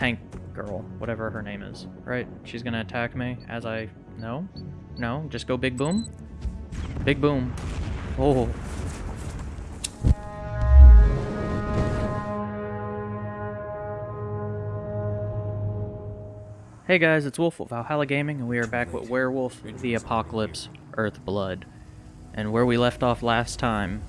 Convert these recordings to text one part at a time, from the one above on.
tank girl, whatever her name is, right? She's gonna attack me as I... No? No? Just go big boom? Big boom. Oh. Hey guys, it's Wolf of Valhalla Gaming, and we are back with Werewolf the Apocalypse Earthblood. And where we left off last time,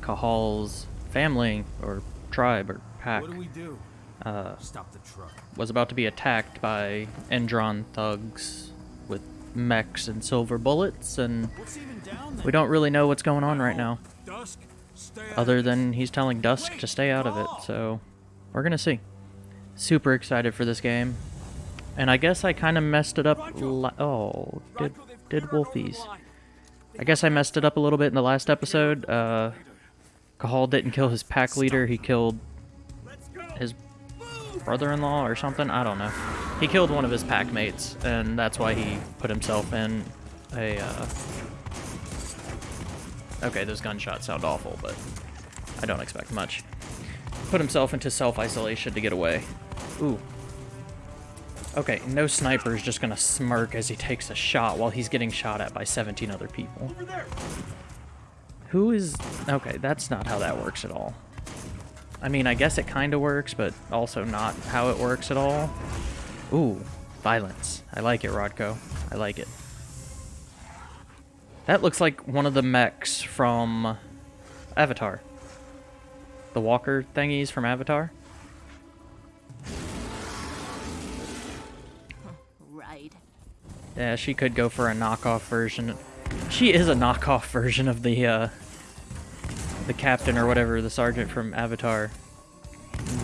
Cahal's family, or tribe, or pack, What do we do? Uh, Stop the truck. was about to be attacked by Endron thugs with mechs and silver bullets, and What's even down there? we don't really know what's going on right now, Dusk. Other than he's telling Dusk to stay out of it, so we're gonna see. Super excited for this game. And I guess I kind of messed it up. Oh, did did Wolfies? I guess I messed it up a little bit in the last episode. Uh, Cahal didn't kill his pack leader. He killed his brother-in-law or something. I don't know. He killed one of his pack mates, and that's why he put himself in a. Uh... Okay, those gunshots sound awful, but I don't expect much. Put himself into self-isolation to get away. Ooh. Okay, no sniper is just gonna smirk as he takes a shot while he's getting shot at by 17 other people. Who is... Okay, that's not how that works at all. I mean, I guess it kind of works, but also not how it works at all. Ooh, violence. I like it, Rodko. I like it. That looks like one of the mechs from Avatar. The walker thingies from Avatar. Right. Yeah, she could go for a knockoff version. She is a knockoff version of the uh, the captain or whatever, the sergeant from Avatar.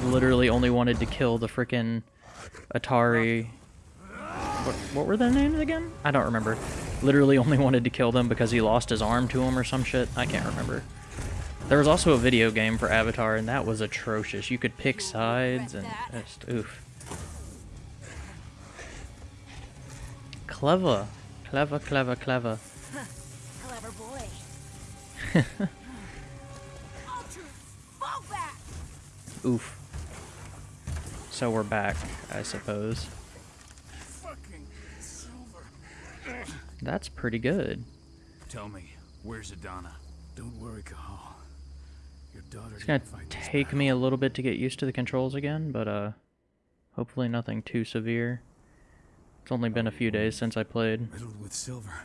Literally only wanted to kill the frickin' Atari. What, what were their names again? I don't remember. Literally only wanted to kill them because he lost his arm to him or some shit. I can't remember. There was also a video game for Avatar, and that was atrocious. You could pick sides and just oof. Clever. Clever, clever, clever. Clever boy. Oof. So we're back, I suppose. Fucking silver. That's pretty good. Tell me, where's Adana? Don't worry, Cahal. Your daughter It's gonna take me a little bit to get used to the controls again, but uh, hopefully nothing too severe. It's only been a few days since I played. Riddled with silver.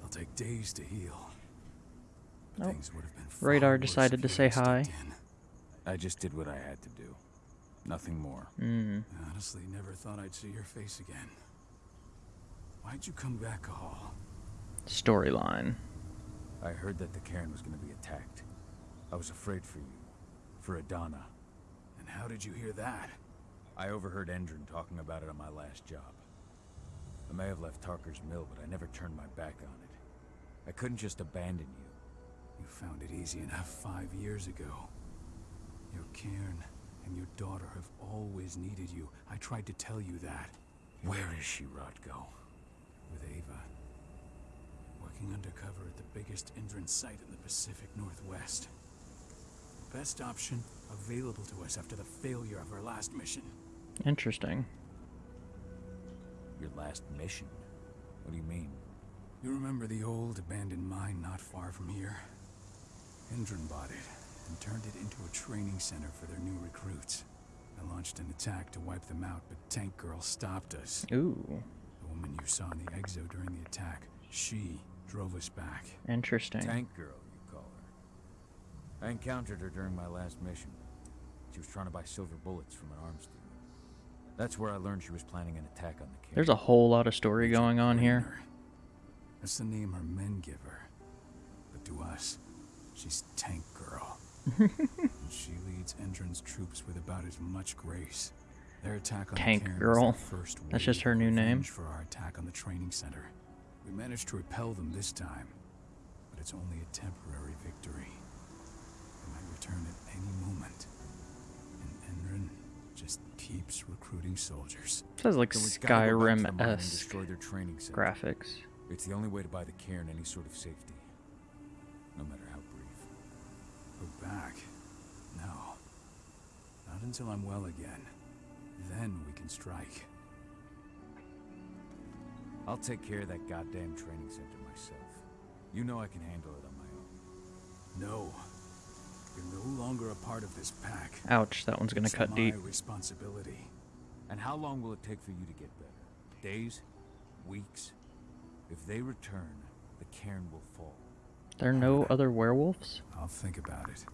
They'll take days to heal. But Oh, things would have been far Radar decided to say hi. in. I just did what I had to do. Nothing more. Mm. I honestly never thought I'd see your face again. Why'd you come back, Cahal? Storyline. I heard that the cairn was going to be attacked. I was afraid for you. For Adana. And how did you hear that? I overheard Endron talking about it on my last job. I may have left Tarker's mill, but I never turned my back on it. I couldn't just abandon you. You found it easy enough five years ago. Your cairn and your daughter have always needed you. I tried to tell you that. Where is she, Rodko? With Ava. Working undercover at the biggest entrance site in the Pacific Northwest. Best option available to us after the failure of our last mission. Interesting. Your last mission? What do you mean? You remember the old abandoned mine not far from here? Endron bought it and turned it into a training center for their new recruits. I launched an attack to wipe them out, but Tank Girl stopped us. Ooh, The woman you saw in the exo during the attack, she drove us back. interesting. Tank Girl, you call her. I encountered her during my last mission. She was trying to buy silver bullets from an arms dealer. That's where I learned she was planning an attack on the cairn. There's a whole lot of story going on here. That's the name her men give her. But to us, she's Tank Girl. and she leads Endron's troops with about as much grace. Their attack on Tank the Girl. first That's just her new name. for our attack on the training center. We managed to repel them this time, but it's only a temporary victory. They might return at any moment. And Endron just keeps recruiting soldiers. Has like Then we've gotta go back to the mine and Skyrim-esque destroy their training center. graphics. It's the only way to buy the cairn any sort of safety. Go back? No. Not until I'm well again. Then we can strike. I'll take care of that goddamn training center myself. You know I can handle it on my own. No. You're no longer a part of this pack. Ouch, that one's gonna It's cut my deep. responsibility. And how long will it take for you to get better? Days? Weeks? If they return, the cairn will fall. There are no other werewolves? I'll think about it.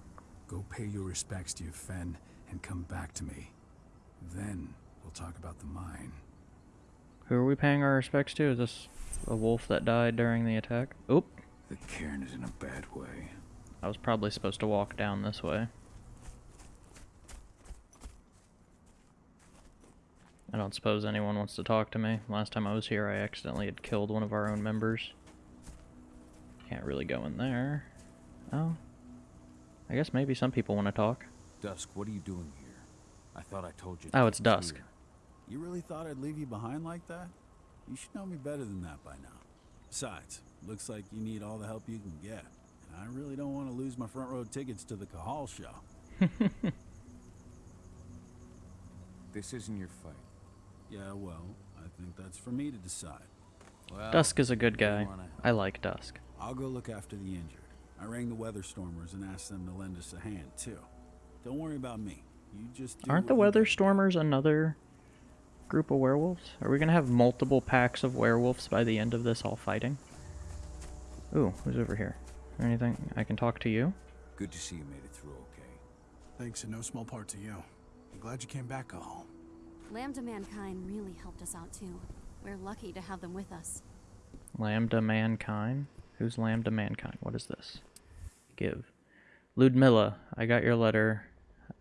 Go pay your respects to your Fen and come back to me. Then we'll talk about the mine. Who are we paying our respects to? Is this a wolf that died during the attack? Oop, The cairn is in a bad way. I was probably supposed to walk down this way. I don't suppose anyone wants to talk to me. Last time I was here, I accidentally had killed one of our own members. Can't really go in there. Oh. I guess maybe some people want to talk. Dusk, what are you doing here? I thought I told you. Oh, this it's dusk. here. You really thought I'd leave you behind like that? You should know me better than that by now. Besides, looks like you need all the help you can get. And I really don't want to lose my front row tickets to the Cahal show. This isn't your fight. Yeah, well, I think that's for me to decide. Well, Dusk is a good guy. I like Dusk. I'll go look after the injured. I rang the weather stormers and asked them to lend us a hand, too. Don't worry about me. You just do Aren't the what Weather. Stormers another group of werewolves? Are we gonna have multiple packs of werewolves by the end of this all fighting? Ooh, who's over here? Anything I can talk to you? Good to see you made it through okay. Thanks in no small part to you. I'm glad you came back, Cahal. Lambda Mankind really helped us out too. We're lucky to have them with us. Lambda Mankind? Who's Lambda Mankind? What is this? Give. Ludmilla, I got your letter.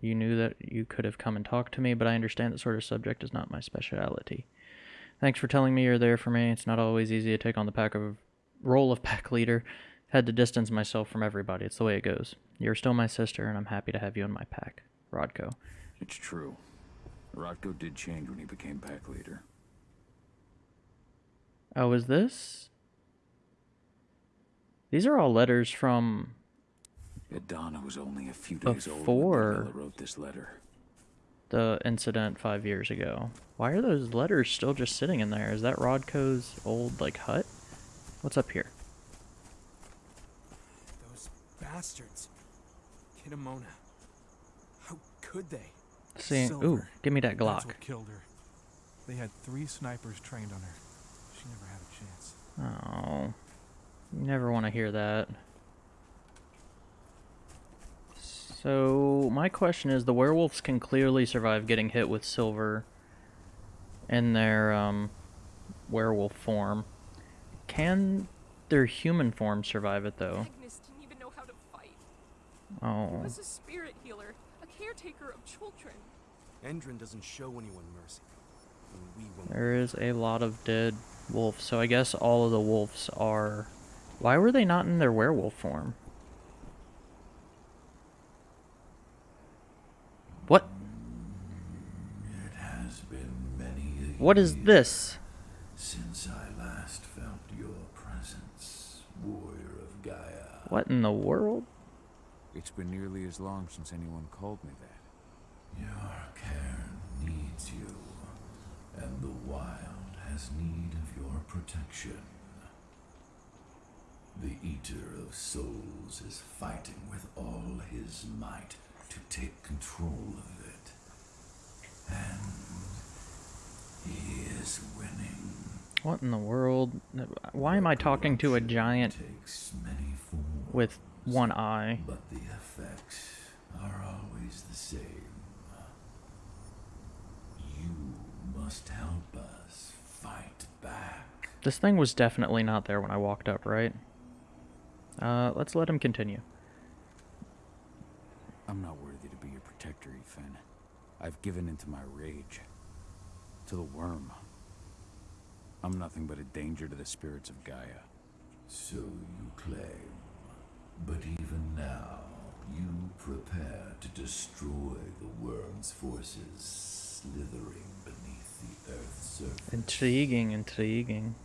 You knew that you could have come and talked to me, but I understand that sort of subject is not my speciality. Thanks for telling me you're there for me. It's not always easy to take on the pack of role of pack leader. Had to distance myself from everybody. It's the way it goes. You're still my sister, and I'm happy to have you in my pack. Rodko. It's true. Rodko did change when he became pack leader. Oh, is this? These are all letters from Idana was only a few days old Before- when wrote this letter. the incident five years ago. Why are those letters still just sitting in there? Is that Rodko's old like hut? What's up here? Those bastards. Kitamona. How could they? See, ooh, give me that That's Glock. what killed her. They had three snipers trained on her. She never had a chance. Oh, you never want to hear that. So my question is: the werewolves can clearly survive getting hit with silver in their um, werewolf form. Can their human form survive it though? Agnes didn't even know how to fight. He Oh, was a spirit healer, a caretaker of children. Endron doesn't show anyone mercy. And we won't. there is a lot of dead wolves. So I guess all of the wolves are. Why were they not in their werewolf form? What? It has been many a What is this? Since I last felt your presence, warrior of Gaia. What in the world? It's been nearly as long since anyone called me that. Your care needs you, and the wild has need of your protection. The Eater of Souls is fighting with all his might to take control of it. And he is winning. What in the world? Why am I talking to a giant Takes many forms, with one eye? but the effects are always the same. You must help us fight back. This thing was definitely not there when I walked up, right? Uh, let's let him continue. I'm not worthy to be your protector, Yfen. I've given into my rage. To the worm. I'm nothing but a danger to the spirits of Gaia. So you claim. But even now, you prepare to destroy the worm's forces slithering beneath the Earth's surface. Intriguing, intriguing.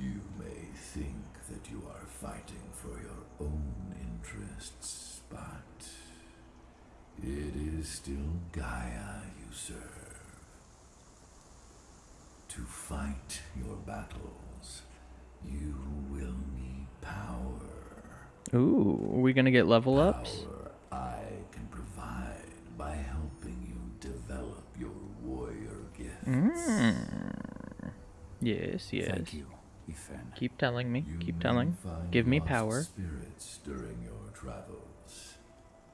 You may think that you are fighting for your own interests, but it is still Gaia you serve. to fight your battles, you will need power. Ooh, are we gonna get level ups? Power I can provide by helping you develop your warrior gifts. Mm. Yes, yes. Thank you, Yfen. Keep telling me. Keep telling. Give me power. Spirits during your travels.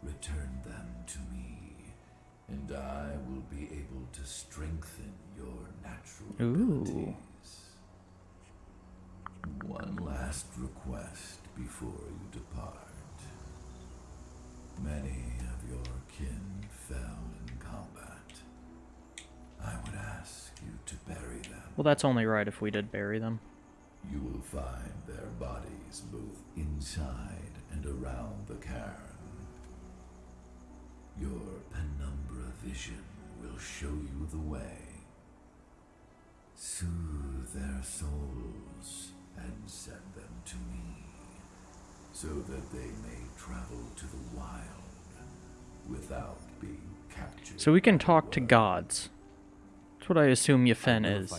Return them to me, and I will be able to strengthen your natural Ooh. abilities. One last request before you depart. Many of your kin fell in combat. I would ask you to bury them. Well, that's only right if we did bury them. You will find their bodies both inside and around the cairn. Your penumbra vision will show you the way. Soothe their souls and send them to me, so that they may travel to the wild without being captured. So we can talk to gods. That's what I assume Yfen will if is.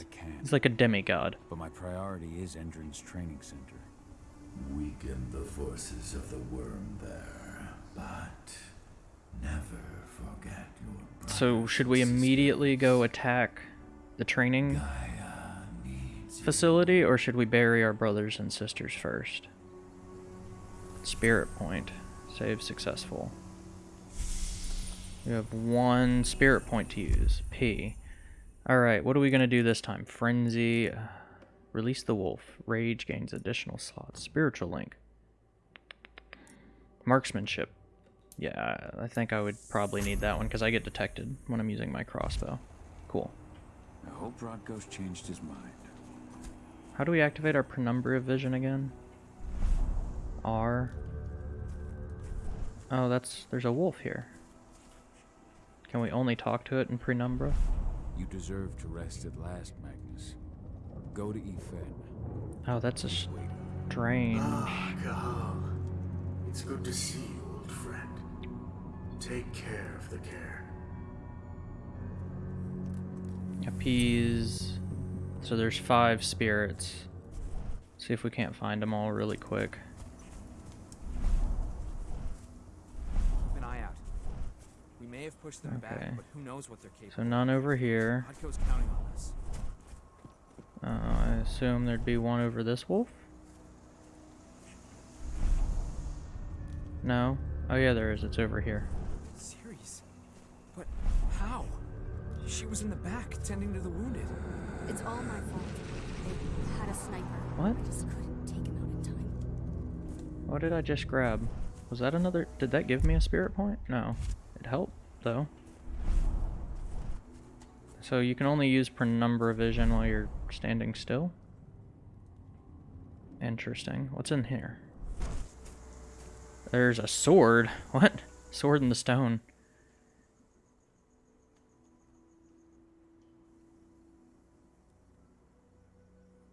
I can. He's like a demigod. But my priority is Endron's training center. Weaken the forces of the worm there, but never forget your So should we immediately go attack the training sisters. Gaia needs you. facility, or should we bury our brothers and sisters first? Spirit point. Save successful. We have one spirit point to use. P. Alright, what are we going to do this time? Frenzy. uh, Release the wolf. Rage gains additional slots. Spiritual link. Marksmanship. Yeah, I think I would probably need that one because I get detected when I'm using my crossbow. Cool. I hope Rod Rodko's changed his mind. How do we activate our penumbra vision again? R. Oh, that's there's a wolf here. Can we only talk to it in penumbra? You deserve to rest at last, Magnus. Go to Yfen. Oh, that's a strange. Ah, Cahal. It's good to see you, old friend. Take care of the care. Appease. So there's five spirits. See if we can't find them all really quick. May have pushed them Okay. back, but who knows what they're capable So none over here. Rodko's counting on us. Uh, I assume there'd be one over this wolf. No. Oh yeah, there is. It's over here. Serious? But how? She was in the back, tending to the wounded. It's all my fault. They had a sniper. What? I just couldn't take him out in time. What did I just grab? Was that another? Did that give me a spirit point? No. It helped, though. So you can only use penumbra vision while you're standing still? Interesting. What's in here? There's a sword. What? Sword in the stone.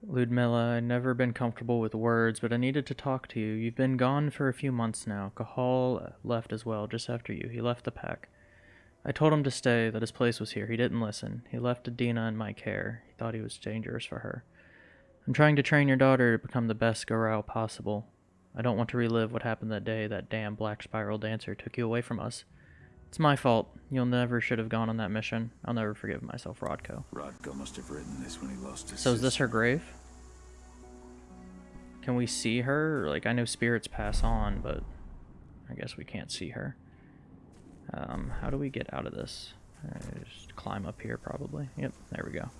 Ludmilla, I've never been comfortable with words, but I needed to talk to you. You've been gone for a few months now. Cahal left as well, just after you. He left the pack. I told him to stay, that his place was here. He didn't listen. He left Adina in my care. He thought he was dangerous for her. I'm trying to train your daughter to become the best Garou possible. I don't want to relive what happened that day that damn Black Spiral dancer took you away from us. It's my fault. You'll never should have gone on that mission. I'll never forgive myself, Rodko. Rodko must have written this when he lost his So is this her grave? Can we see her? Like, I know spirits pass on, but I guess we can't see her. Um, how do we get out of this? Uh, just climb up here, probably. Yep, there we go.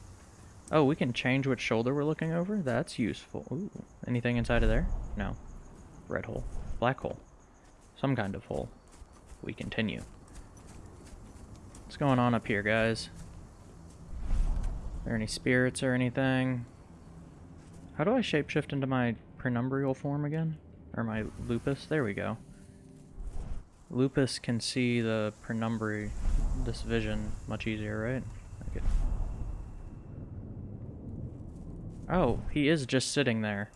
Oh, we can change which shoulder we're looking over? That's useful. Ooh, anything inside of there? No. Red hole. Black hole. Some kind of hole. We continue. What's going on up here, guys? Are there any spirits or anything? How do I shapeshift into my penumbral form again? Or my lupus? There we go. Lupus can see the penumbra, this vision, much easier, right? Okay. Oh, he is just sitting there.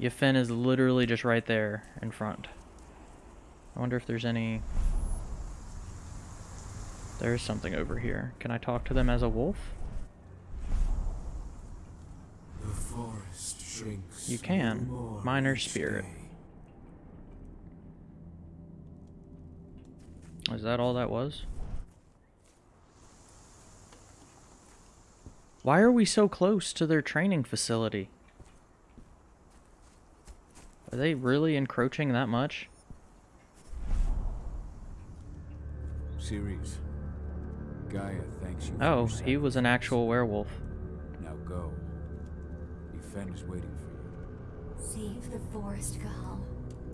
Yfen is literally just right there in front. I wonder if there's any... There's something over here. Can I talk to them as a wolf? forest shrinks. You can. Minor spirit. day. Is that all that was? Why are we so close to their training facility? Are they really encroaching that much? Ceres. Gaia thanks you Oh, he was an actual werewolf. Now go. Yfen is waiting for you. Save the forest, Cahal.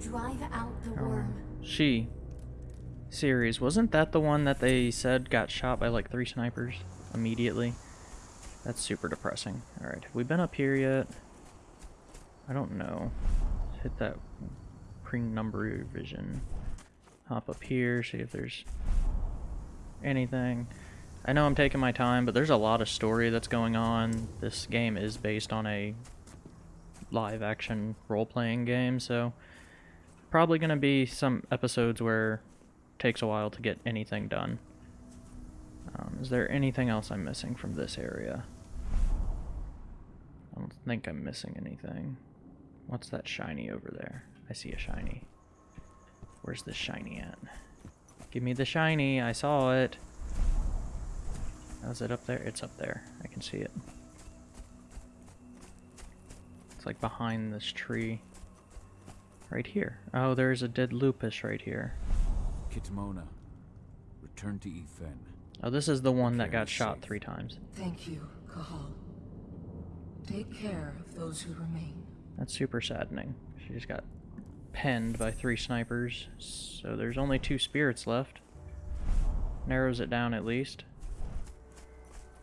Drive out the oh. worm. She. Ceres. Wasn't that the one that they said got shot by like three snipers immediately? That's super depressing. Alright, have we been up here yet? I don't know. Hit that penumbra vision. Hop up here, see if there's anything. I know I'm taking my time, but there's a lot of story that's going on. This game is based on a live action role-playing game, so probably going to be some episodes where takes a while to get anything done. Um, is there anything else I'm missing from this area? I don't think I'm missing anything. What's that shiny over there? I see a shiny. Where's the shiny at? Give me the shiny. I saw it. Is it up there? It's up there. I can see it. It's like behind this tree. Right here. Oh, there's a dead lupus right here. Kitmona. Return to Yfen. Oh, this is the one that got shot safe. three times. Thank you, Cahal. Take care of those who remain. That's super saddening. She just got penned by three snipers. So there's only two spirits left. Narrows it down at least.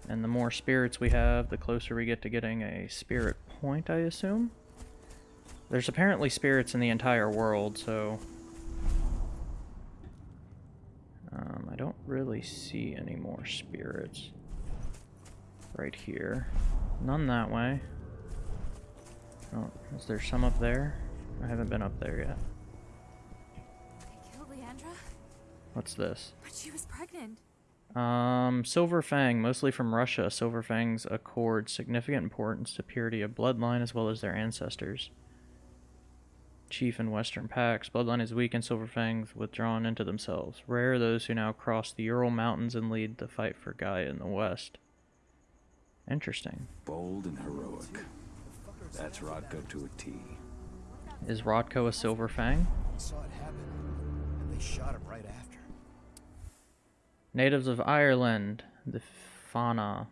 And the more spirits we have, the closer we get to getting a spirit point, I assume. There's apparently spirits in the entire world, so... Um, I don't really see any more spirits. Right here. None that way. Oh, is there some up there? I haven't been up there yet. They killed Leandra, What's this? but she was pregnant. Um, Silver Fang, mostly from Russia. Silver Fangs accord significant importance to purity of bloodline as well as their ancestors. Chief in Western Pax, bloodline is weak and Silver Fangs withdrawn into themselves. Rare are those who now cross the Ural Mountains and lead the fight for Gaia in the West. Interesting. Bold and heroic. That's Rodko to a T. Is Rodko a Silver Fang? He saw it happen, and they shot him right after. Natives of Ireland, the Fianna.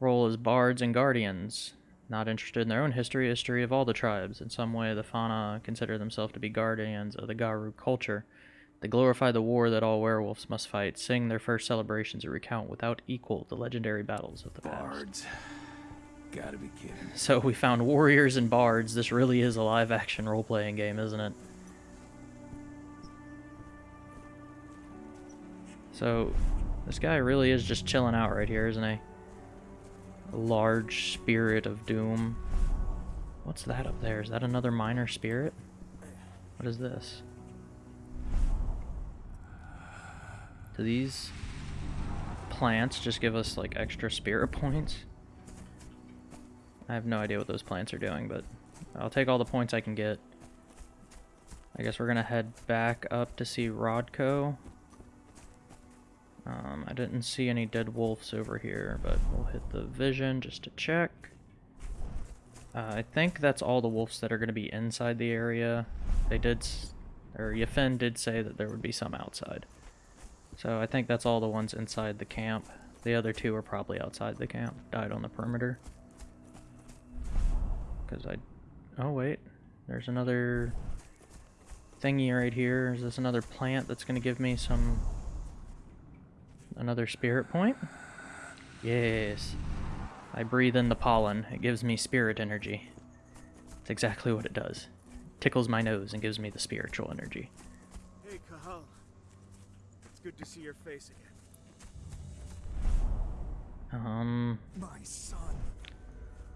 Role as bards and guardians. Not interested in their own history, history of all the tribes. In some way, the Fianna consider themselves to be guardians of the Garou culture. They glorify the war that all werewolves must fight, sing their first celebrations, and recount without equal the legendary battles of the past. Bards. Gotta be kidding. So we found warriors and bards. This really is a live-action role-playing game, isn't it? So, this guy really is just chilling out right here, isn't he? Large spirit of doom. What's that up there? Is that another minor spirit? What is this? Do these plants just give us like extra spirit points? I have no idea what those plants are doing, but I'll take all the points I can get. I guess we're gonna head back up to see Rodko. Um, I didn't see any dead wolves over here, but we'll hit the vision just to check. Uh, I think that's all the wolves that are going to be inside the area. They did, or Yfen did say that there would be some outside. So I think that's all the ones inside the camp. The other two are probably outside the camp, died on the perimeter. Because I... Oh, wait. There's another thingy right here. Is this another plant that's going to give me some... Another spirit point? Yes. I breathe in the pollen. It gives me spirit energy. It's exactly what it does. Tickles my nose and gives me the spiritual energy. Hey, Cahal. It's good to see your face again. Um, My son.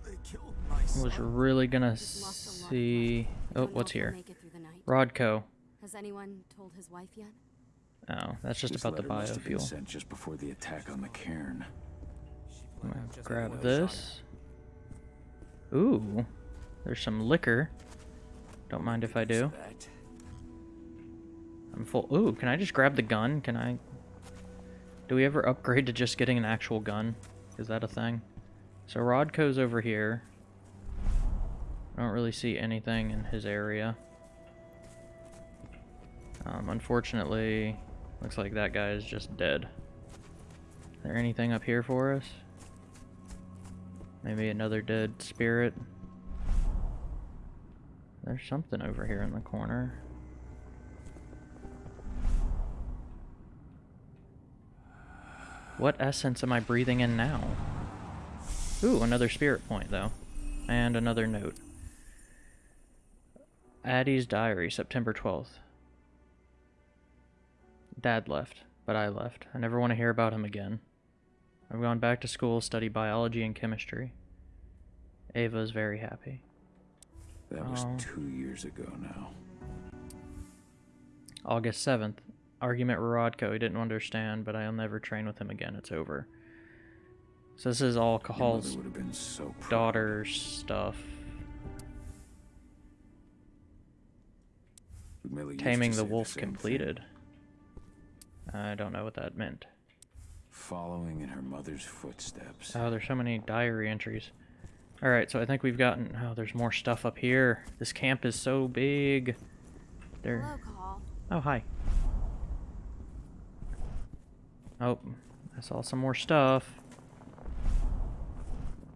They killed my son. was really gonna lost a lot of see... Oh, what's here? make it through the night. Rodko. Has anyone told his wife yet? Oh, that's just This about the letter must have been biofuel. sent just before the attack on the cairn. I'm gonna grab this. Ooh, there's some liquor. Don't mind if I do. I'm full. Ooh, can I just grab the gun? Can I... Do we ever upgrade to just getting an actual gun? Is that a thing? So Rodko's over here. I don't really see anything in his area. Um, unfortunately, looks like that guy is just dead. Is there anything up here for us? Maybe another dead spirit? There's something over here in the corner. What essence am I breathing in now? Ooh, another spirit point, though. And another note. Addie's diary, September 12th. Dad left, but I left. I never want to hear about him again. I've gone back to school, study biology and chemistry. Ava is very happy. That was Oh. two years ago now. August 7th. Argument with Rodko. He didn't understand, but I'll never train with him again. It's over. So this is all Cahal's would have been so proud. daughter's stuff. Taming the wolf same thing. Completed. I don't know what that meant. Following in her mother's footsteps. Oh, there's so many diary entries. Alright, so I think we've gotten... Oh, there's more stuff up here. This camp is so big. There. Hello, Oh, hi. Oh, I saw some more stuff.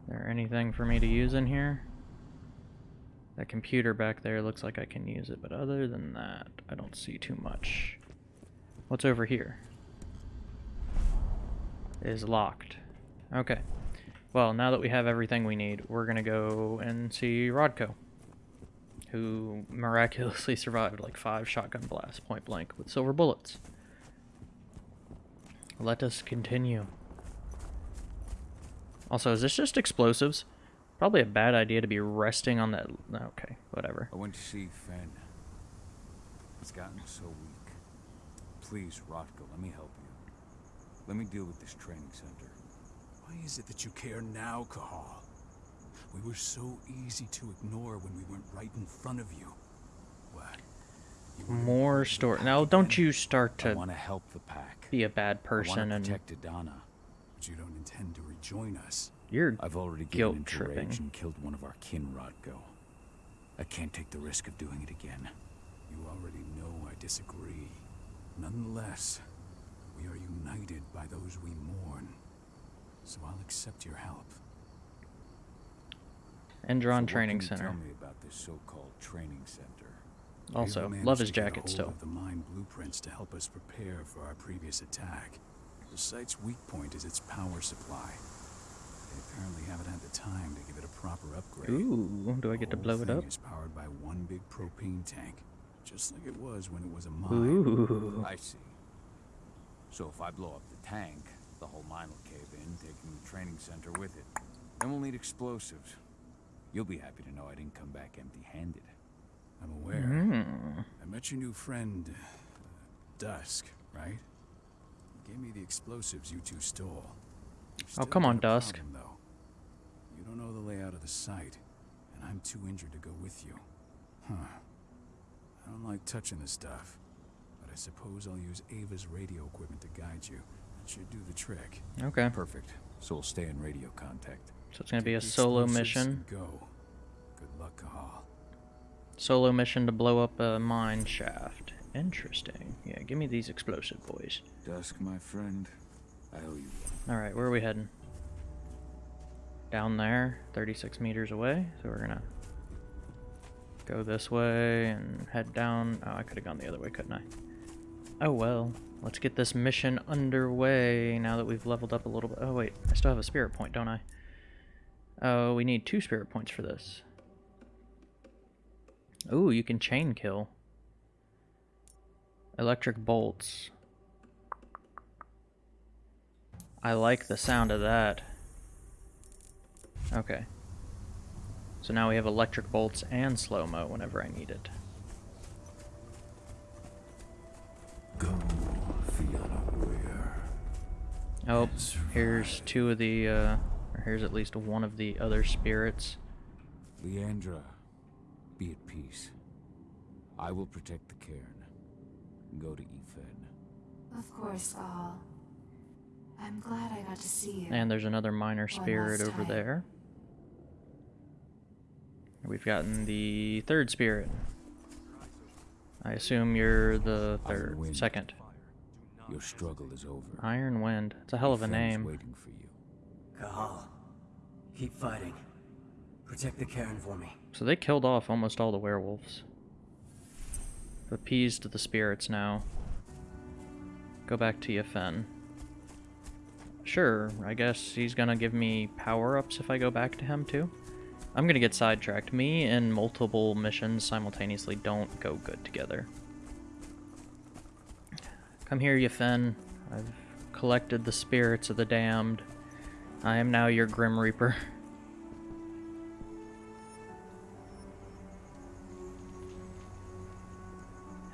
there anything for me to use in here? That computer back there looks like I can use it, but other than that, I don't see too much. What's over here? Is locked. Okay. Well, now that we have everything we need, we're gonna go and see Rodko, who miraculously survived like five shotgun blasts point blank with silver bullets. Let us continue. Also, is this just explosives? Probably a bad idea to be resting on that. Okay, whatever. I went to see Fen. It's gotten so weak. Please, Rodko, let me help you. Let me deal with this training center. Why is it that you care now, Cahal? We were so easy to ignore when we weren't right in front of you. What? More story. Now, don't you start I to want to help the pack. be a bad I person want to and protect Adana, but you don't intend to rejoin us. you're I've already given guilt into tripping. rage and killed one of our kin, Rodko. I can't take the risk of doing it again. You already know I disagree. Nonetheless, we are united by those we mourn. So I'll accept your help. Endron So Training Center. Tell me about this so-called training center. Also, love his to get a jacket still. The mine blueprints to help us prepare for our previous attack. The site's weak point is its power supply. They apparently haven't had the time to give it a proper upgrade. Ooh, do I get to blow it up? is powered by one big propane tank, just like it was when it was a mine. Ooh. I see. So if I blow up the tank, the whole mine will cave in, taking the training center with it. Then we'll need explosives. You'll be happy to know I didn't come back empty-handed. I'm aware. Mm. I met your new friend, uh, Dusk, right? He gave me the explosives you two stole. Oh, come on, Dusk. problem, though. You don't know the layout of the site, and I'm too injured to go with you. Huh. I don't like touching the stuff, but I suppose I'll use Ava's radio equipment to guide you. That should do the trick. Okay. Perfect. So we'll stay in radio contact. So it's gonna be a solo mission. Go. Good luck, Cahal. Solo mission to blow up a mine shaft. Interesting. Yeah, give me these explosive boys. Dusk, my friend, I owe you All right, where are we heading? Down there, 36 meters away. So we're gonna go this way and head down. Oh, I could have gone the other way, couldn't I? Oh well. Let's get this mission underway now that we've leveled up a little bit. Oh wait, I still have a spirit point, don't I? Oh, we need two spirit points for this. Ooh, you can chain kill. Electric bolts. I like the sound of that. Okay. So now we have electric bolts and slow-mo whenever I need it. Go, Fiona Weir. Oh, here's two of the, uh, or here's at least one of the other spirits. Leandra, be at peace. I will protect the cairn. Go to Yfen. Of course, Cahal. I'm glad I got to see you. And there's another minor spirit over time. there. We've gotten the third spirit. I assume you're the third, second. Your struggle is over. Iron Wind. It's a hell of a name. waiting for you. Cahal, keep fighting. Protect the Cairn for me. So they killed off almost all the werewolves. Appeased the spirits now. Go back to Yfen. Sure, I guess he's gonna give me power-ups if I go back to him too. I'm gonna get sidetracked. Me and multiple missions simultaneously don't go good together. Come here, Yfen. I've collected the spirits of the damned. I am now your Grim Reaper.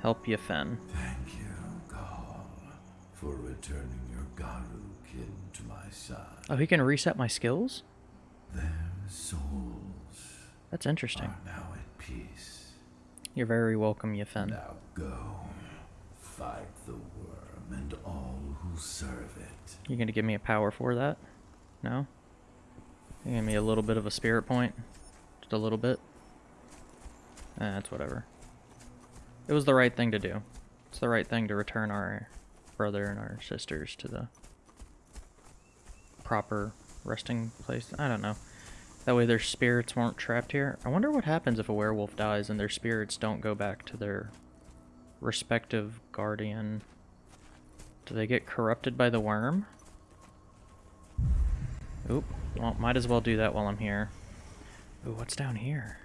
Help Yfen. Thank you, Gall, for returning your Garou kin to my side. Oh, he can reset my skills? Their souls That's interesting. now at peace. You're very welcome, Yfen. Now go, fight the worm and all who serve it. You gonna give me a power for that? No? You give me a little bit of a spirit point? Just a little bit? Eh, that's whatever. It was the right thing to do. It's the right thing to return our brother and our sisters to the proper resting place. I don't know. That way their spirits weren't trapped here. I wonder what happens if a werewolf dies and their spirits don't go back to their respective guardian. Do they get corrupted by the worm? Oop. Well, might as well do that while I'm here. Ooh, what's down here?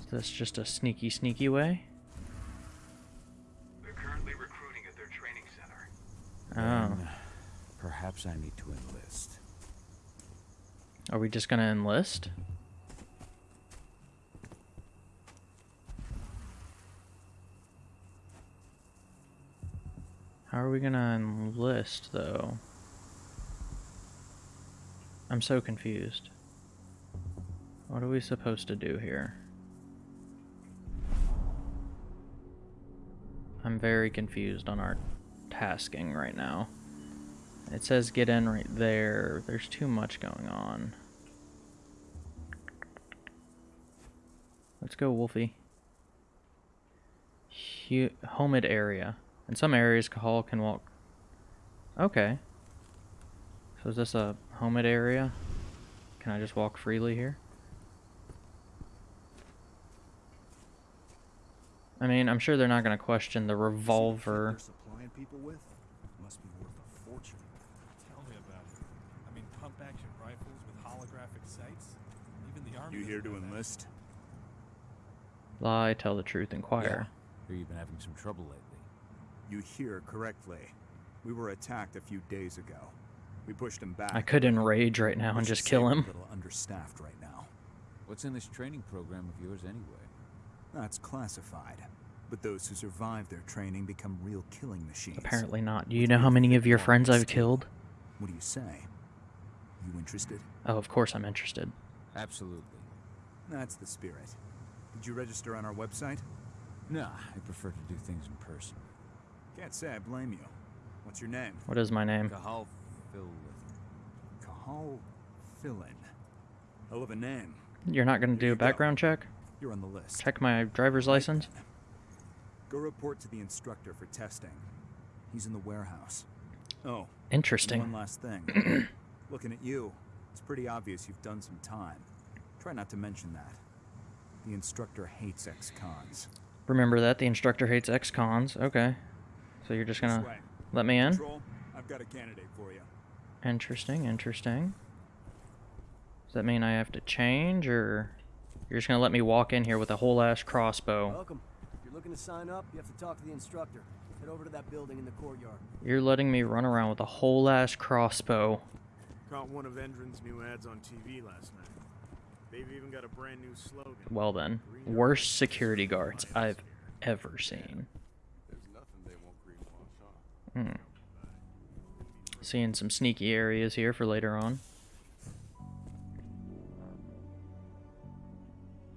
Is this just a sneaky, sneaky way? They're currently recruiting at their training center. Oh. Then perhaps I need to enlist. Are we just gonna enlist? How are we gonna enlist, though? I'm so confused. What are we supposed to do here? I'm very confused on our tasking right now. It says get in right there. There's too much going on. Let's go, Wolfie. Hu Homid area. In some areas, Cahal can walk. Okay. So is this a Homid area? Can I just walk freely here? I mean, I'm sure they're not going to question the revolver. Supplying people with must be worth a fortune. Tell me about it. I mean, pump action rifles with holographic sights. Even the army. You here to enlist? Lie, tell the truth, inquire. Hear you've been having some trouble lately. You hear correctly. We were attacked a few days ago. We pushed him back. I could enrage right now and just kill him. A little understaffed right now. What's in this training program of yours anyway? That's classified. But those who survive their training become real killing machines. Apparently not. Do you know how many of your friends I've killed? What do you say? You interested? Oh, of course I'm interested. Absolutely. That's the spirit. Did you register on our website? Nah, I prefer to do things in person. Can't say I blame you. What's your name? What is my name? Cahal Phil. Cahal Fillin. Hell of a name. You're not going to do a background check? You're on the list. Check my driver's license? Go report to the instructor for testing. He's in the warehouse. Oh. Interesting. One last thing. Looking at you, it's pretty obvious you've done some time. Try not to mention that. The instructor hates ex-cons. Remember that the instructor hates ex-cons. Okay. So you're just gonna This let me in? Control, I've got a candidate for you. Interesting, interesting. Does that mean I have to change, or you're just gonna let me walk in here with a whole ass crossbow? Welcome. If you're looking to sign up, you have to talk to the instructor. Head over to that building in the courtyard. You're letting me run around with a whole ass crossbow. Caught one of Endron's new ads on TV last night. They've even got a brand new slogan. Well then, worst security guards I've ever seen. There's nothing they won't greenwash on. Hmm. Seeing some sneaky areas here for later on.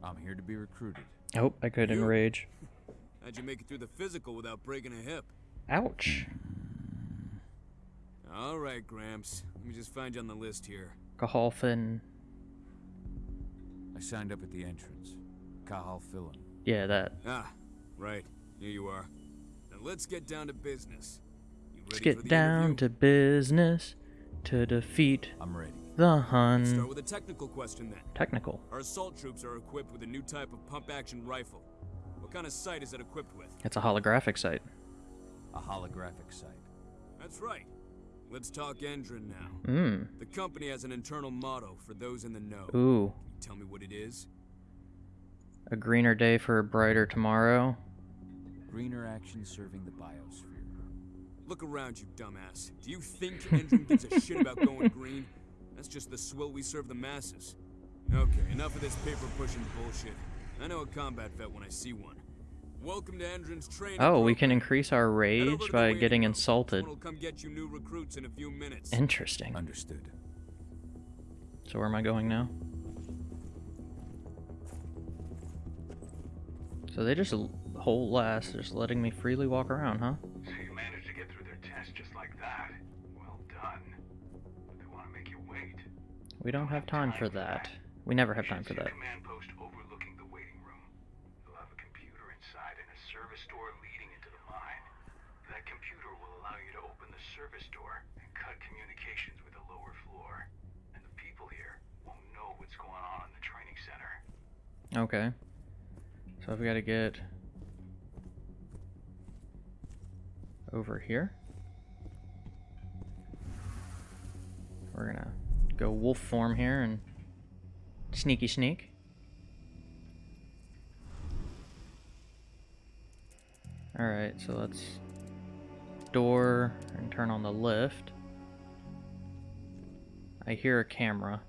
I'm here to be recruited. Oh, I could You? enrage. How'd you make it through the physical without breaking a hip? Ouch. All right, Gramps. Let me just find you on the list here. Cahalfin. I signed up at the entrance. Cahal Philin. Yeah, that. Ah, right. Here you are. Now let's get down to business. You Let's ready for get the down interview? to business to defeat I'm ready. the Hun. Start with a technical question then. Technical. Our assault troops are equipped with a new type of pump-action rifle. What kind of sight is it equipped with? It's a holographic sight. A holographic sight. That's right. Let's talk Endron now. Mm. The company has an internal motto for those in the know. Ooh. Can you tell me what it is? A greener day for a brighter tomorrow. Greener action serving the biosphere. Look around you, dumbass. Do you think Endron gives a shit about going green? That's just the swill we serve the masses. Okay, enough of this paper-pushing bullshit. I know a combat vet when I see one. Welcome to Endron's training. Oh, we can increase our rage by getting room. insulted. Someone will come get you new recruits in a few minutes. Interesting. Understood. So where am I going now? So they just whole last just letting me freely walk around, huh? So you managed to get through their test just like that. Well done. But they want to make you wait. We don't have time for that. We never have time for that. Command post overlooking the waiting room. You'll have a computer inside and a service door leading into the mine. That computer will allow you to open the service door and cut communications with the lower floor. And the people here won't know what's going on in the training center. Okay. So we've got to get over here. We're gonna go wolf form here and sneaky sneak. Alright, so let's door and turn on the lift. I hear a camera.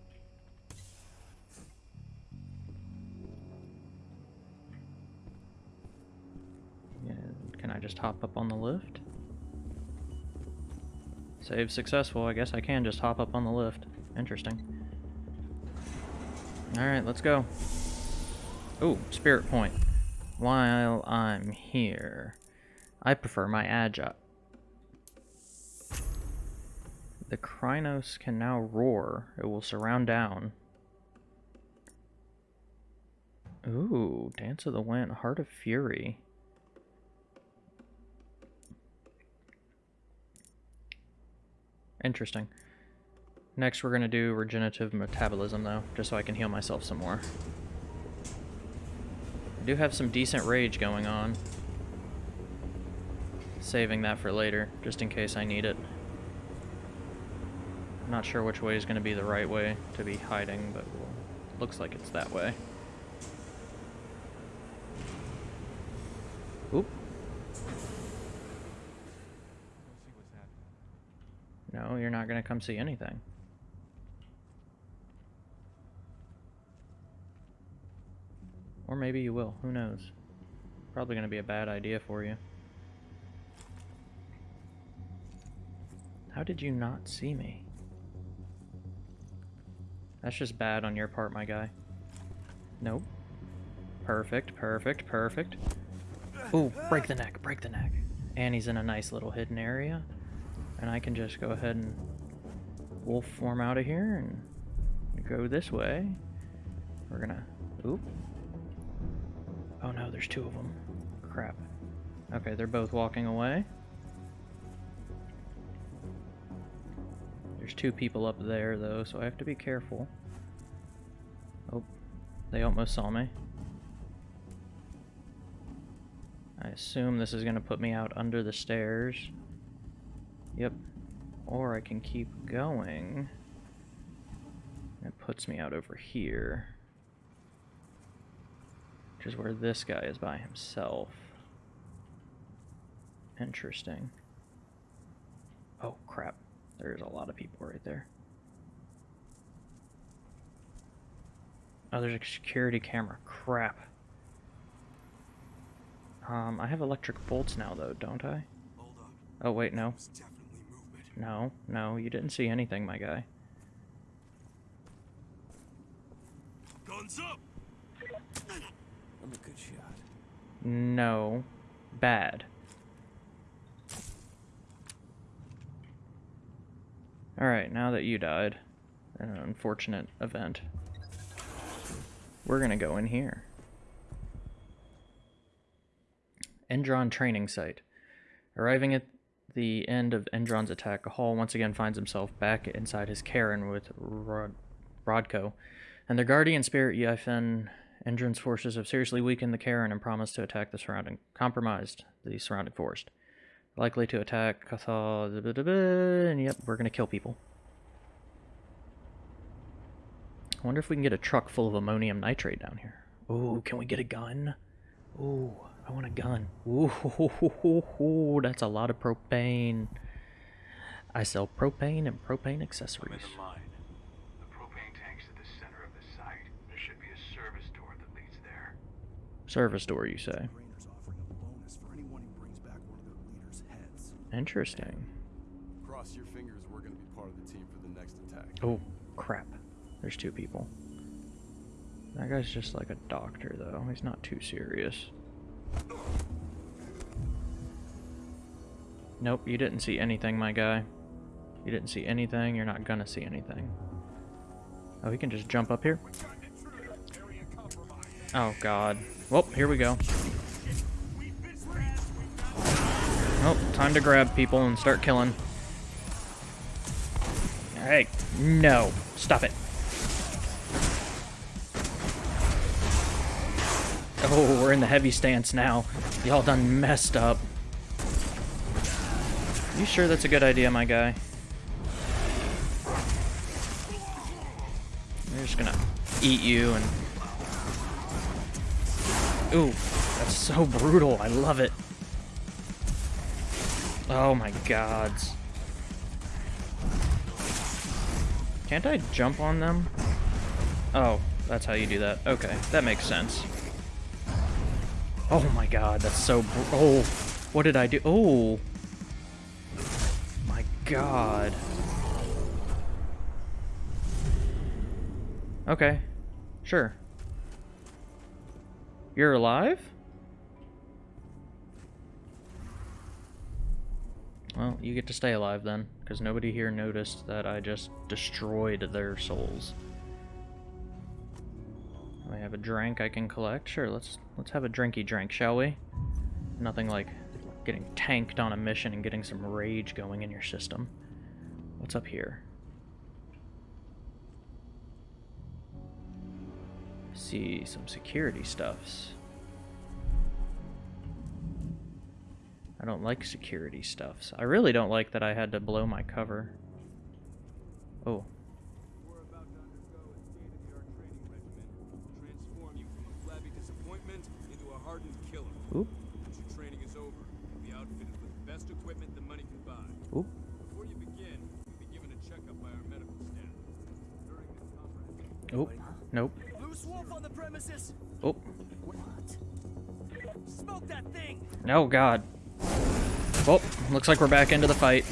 Can I just hop up on the lift? Save successful. I guess I can just hop up on the lift. Interesting. Alright, let's go. Ooh, spirit point. While I'm here, I prefer my agile. The Crinos can now roar. It will surround down. Ooh, Dance of the Wind, Heart of Fury. Interesting. Next, we're going to do regenerative metabolism, though, just so I can heal myself some more. I do have some decent rage going on. Saving that for later, just in case I need it. I'm not sure which way is going to be the right way to be hiding, but looks like it's that way. Oop. You're not going to come see anything. Or maybe you will. Who knows? Probably going to be a bad idea for you. How did you not see me? That's just bad on your part, my guy. Nope. Perfect, perfect, perfect. Ooh, break the neck, break the neck. And he's in a nice little hidden area. And I can just go ahead and wolf form out of here and go this way. We're gonna... Oop. Oh no, there's two of them. Crap. Okay, they're both walking away. There's two people up there, though, so I have to be careful. Oh, they almost saw me. I assume this is to put me out under the stairs. Yep. Or I can keep going. It puts me out over here. Which is where this guy is by himself. Interesting. Oh, crap. There's a lot of people right there. Oh, there's a security camera. Crap. Um, I have electric bolts now, though, don't I? Oh, wait, no. No, no, you didn't see anything, my guy. Guns up! I'm a good shot. No. Bad. Alright, now that you died, an unfortunate event, we're gonna go in here. Endron Training Site. Arriving at the end of Endron's attack, Hall once again finds himself back inside his caern with Rod Rodko. And their guardian spirit, Yfen, Endron's forces have seriously weakened the caern and promised to attack the surrounding, compromised the surrounding forest. Likely to attack Cahal, and yep, we're gonna kill people. I wonder if we can get a truck full of ammonium nitrate down here. Ooh, can we get a gun? Ooh, I want a gun. Ooh, that's a lot of propane. I sell propane and propane accessories. The propane tank's at the center of the site. There should be a service door that leads there. Service door, you say? Interesting. Cross your fingers, we're gonna be part of the team for the next attack. Oh, crap. There's two people. That guy's just like a doctor, though. He's not too serious. Nope, you didn't see anything, my guy. You didn't see anything, you're not gonna see anything. Oh, he can just jump up here? Oh, God. Well, here we go. Oh, time to grab people and start killing. Hey, no. Stop it. Oh, we're in the heavy stance now. Y'all done messed up. You sure that's a good idea, my guy? They're just gonna eat you and... Ooh, that's so brutal. I love it. Oh my gods. Can't I jump on them? Oh, that's how you do that. Okay, that makes sense. Oh my god, that's so... Oh, what did I do? Oh. My god. Okay, sure. You're alive? Well, you get to stay alive then, because nobody here noticed that I just destroyed their souls. I have a drink I can collect. Sure, let's let's have a drinky drink, shall we? Nothing like getting tanked on a mission and getting some rage going in your system. What's up here? See some security stuffs. I don't like security stuffs. I really don't like that I had to blow my cover. Oh. Transform you from a flabby disappointment into a hardened killer. Oop. Once your training is over, you'll be outfitted with the best equipment the money can buy. Oop. Before you begin, you'll be given a checkup by our medical staff. During this comprehensive Oop. Nope. Loose wolf on the premises. Oh. Smoke that thing. Oh god. Well, looks like we're back into the fight.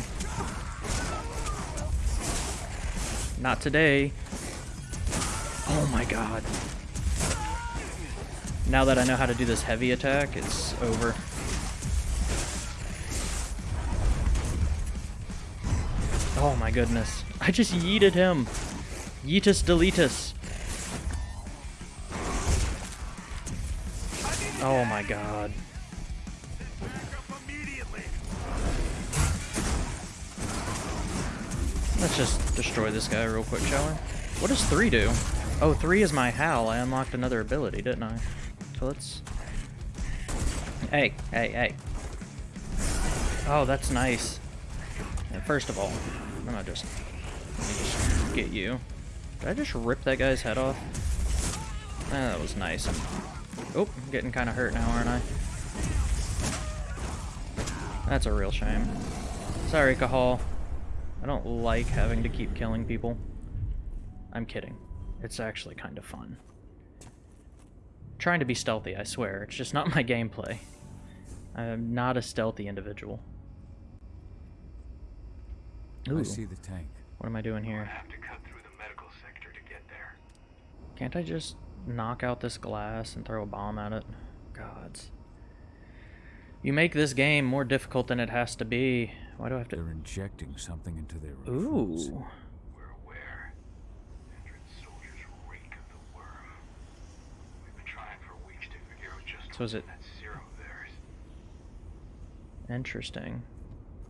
Not today. Oh my god. Now that I know how to do this heavy attack, it's over. Oh my goodness. I just yeeted him. Yeetus deletus. Oh my god. Let's just destroy this guy real quick, shall we? What does 3 do? Oh, 3 is my HAL. I unlocked another ability, didn't I? So let's... Hey, hey, hey. Oh, that's nice. And first of all, I'm gonna just... Just get you. Did I just rip that guy's head off? Eh, that was nice. I'm, Oh, I'm getting kind of hurt now, aren't I? That's a real shame. Sorry, Cahal. I don't like having to keep killing people. I'm kidding. It's actually kind of fun. Trying to be stealthy, I swear. It's just not my gameplay. I'm not a stealthy individual. I see the tank. What am I doing here? I Have to cut through the medical sector to get there. Can't I just knock out this glass and throw a bomb at it? Gods. You make this game more difficult than it has to be. Why do I have to... They're injecting something into their recruits. Ooh. We're aware. Endron's soldiers reek of the worm. We've been trying for weeks to figure out just So is it... that serum. Interesting.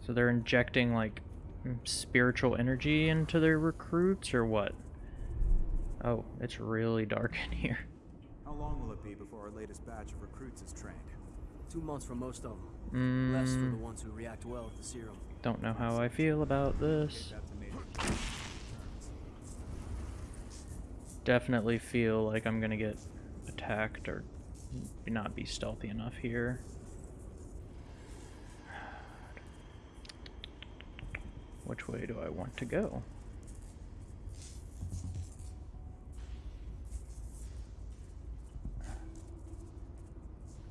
So they're injecting, like, mm, spiritual energy into their recruits, or what? Oh, it's really dark in here. How long will it be before our latest batch of recruits is trained? Two months for most of them. Less for the Mm. ones who react well with the serum. Don't know how I feel about this. Definitely feel like I'm gonna get attacked or not be stealthy enough here. Which way do I want to go?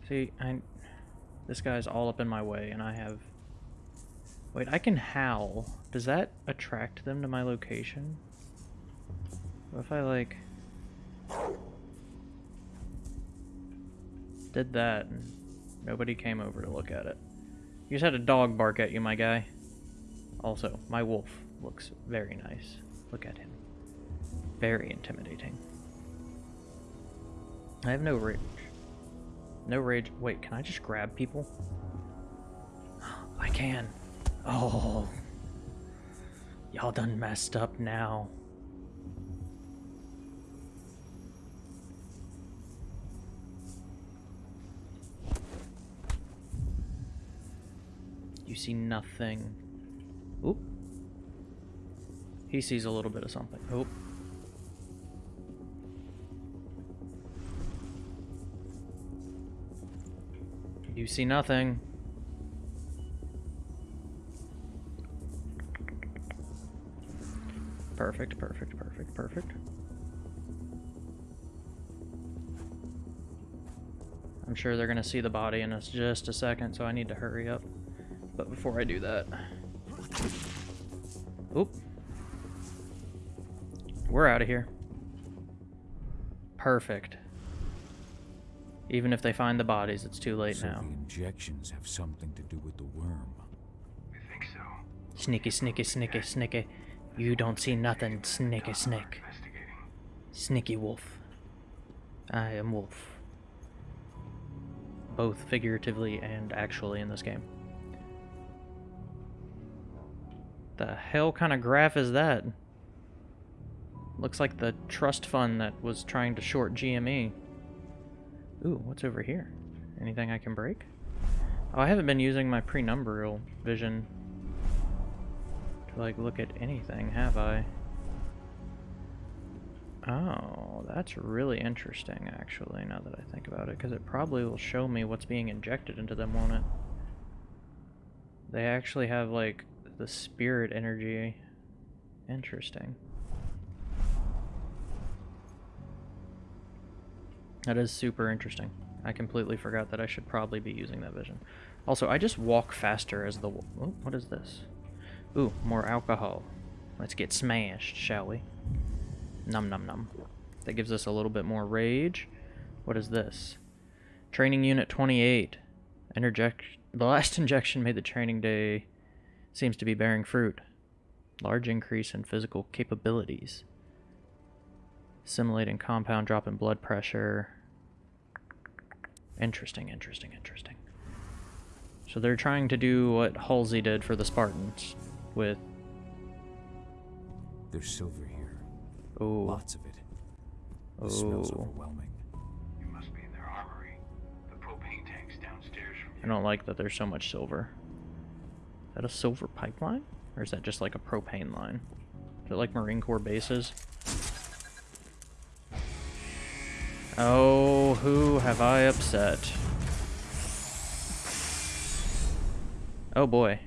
See, I this guy's all up in my way and I have Wait, I can howl. Does that attract them to my location? What if I like did that and nobody came over to look at it? You just had a dog bark at you, my guy. Also, my wolf looks very nice. Look at him. Very intimidating. I have no rage. No rage. Wait, can I just grab people? I can. Oh. Y'all done messed up now. You see nothing. Oop. He sees a little bit of something. Oop. You see nothing. Perfect, perfect, perfect, perfect. I'm sure they're gonna see the body in us just a second, so I need to hurry up. But before I do that... Oop. We're out of here. Perfect. Even if they find the bodies, it's too late so now. the injections have something to do with the worm. I think so. Sneaky, sneaky, sneaky, sneaky. You don't see nothing, sneaky, snick. Sneaky wolf. I am wolf. Both figuratively and actually in this game. The hell kind of graph is that? Looks like the trust fund that was trying to short GME. Ooh, what's over here? Anything I can break? Oh, I haven't been using my penumbral vision to like look at anything, have I? Oh, that's really interesting actually, now that I think about it, because it probably will show me what's being injected into them, won't it? They actually have like the spirit energy. Interesting. That is super interesting. I completely forgot that I should probably be using that vision. Also, I just walk faster as the... Oh, what is this? Ooh, more alcohol. Let's get smashed, shall we? Num num num. That gives us a little bit more rage. What is this? Training Unit 28. Interject. The last injection made the training day seems to be bearing fruit. Large increase in physical capabilities. Simulating compound drop in blood pressure. Interesting, interesting, interesting. So they're trying to do what Halsey did for the Spartans with There's silver here. Oh. Lots of it. Oh. The smell's overwhelming. You must be in their armory. The propane tank's downstairs from I don't like that there's so much silver. Is that a silver pipeline? Or is that just like a propane line? Is it like Marine Corps bases? Oh, who have I upset? Oh boy.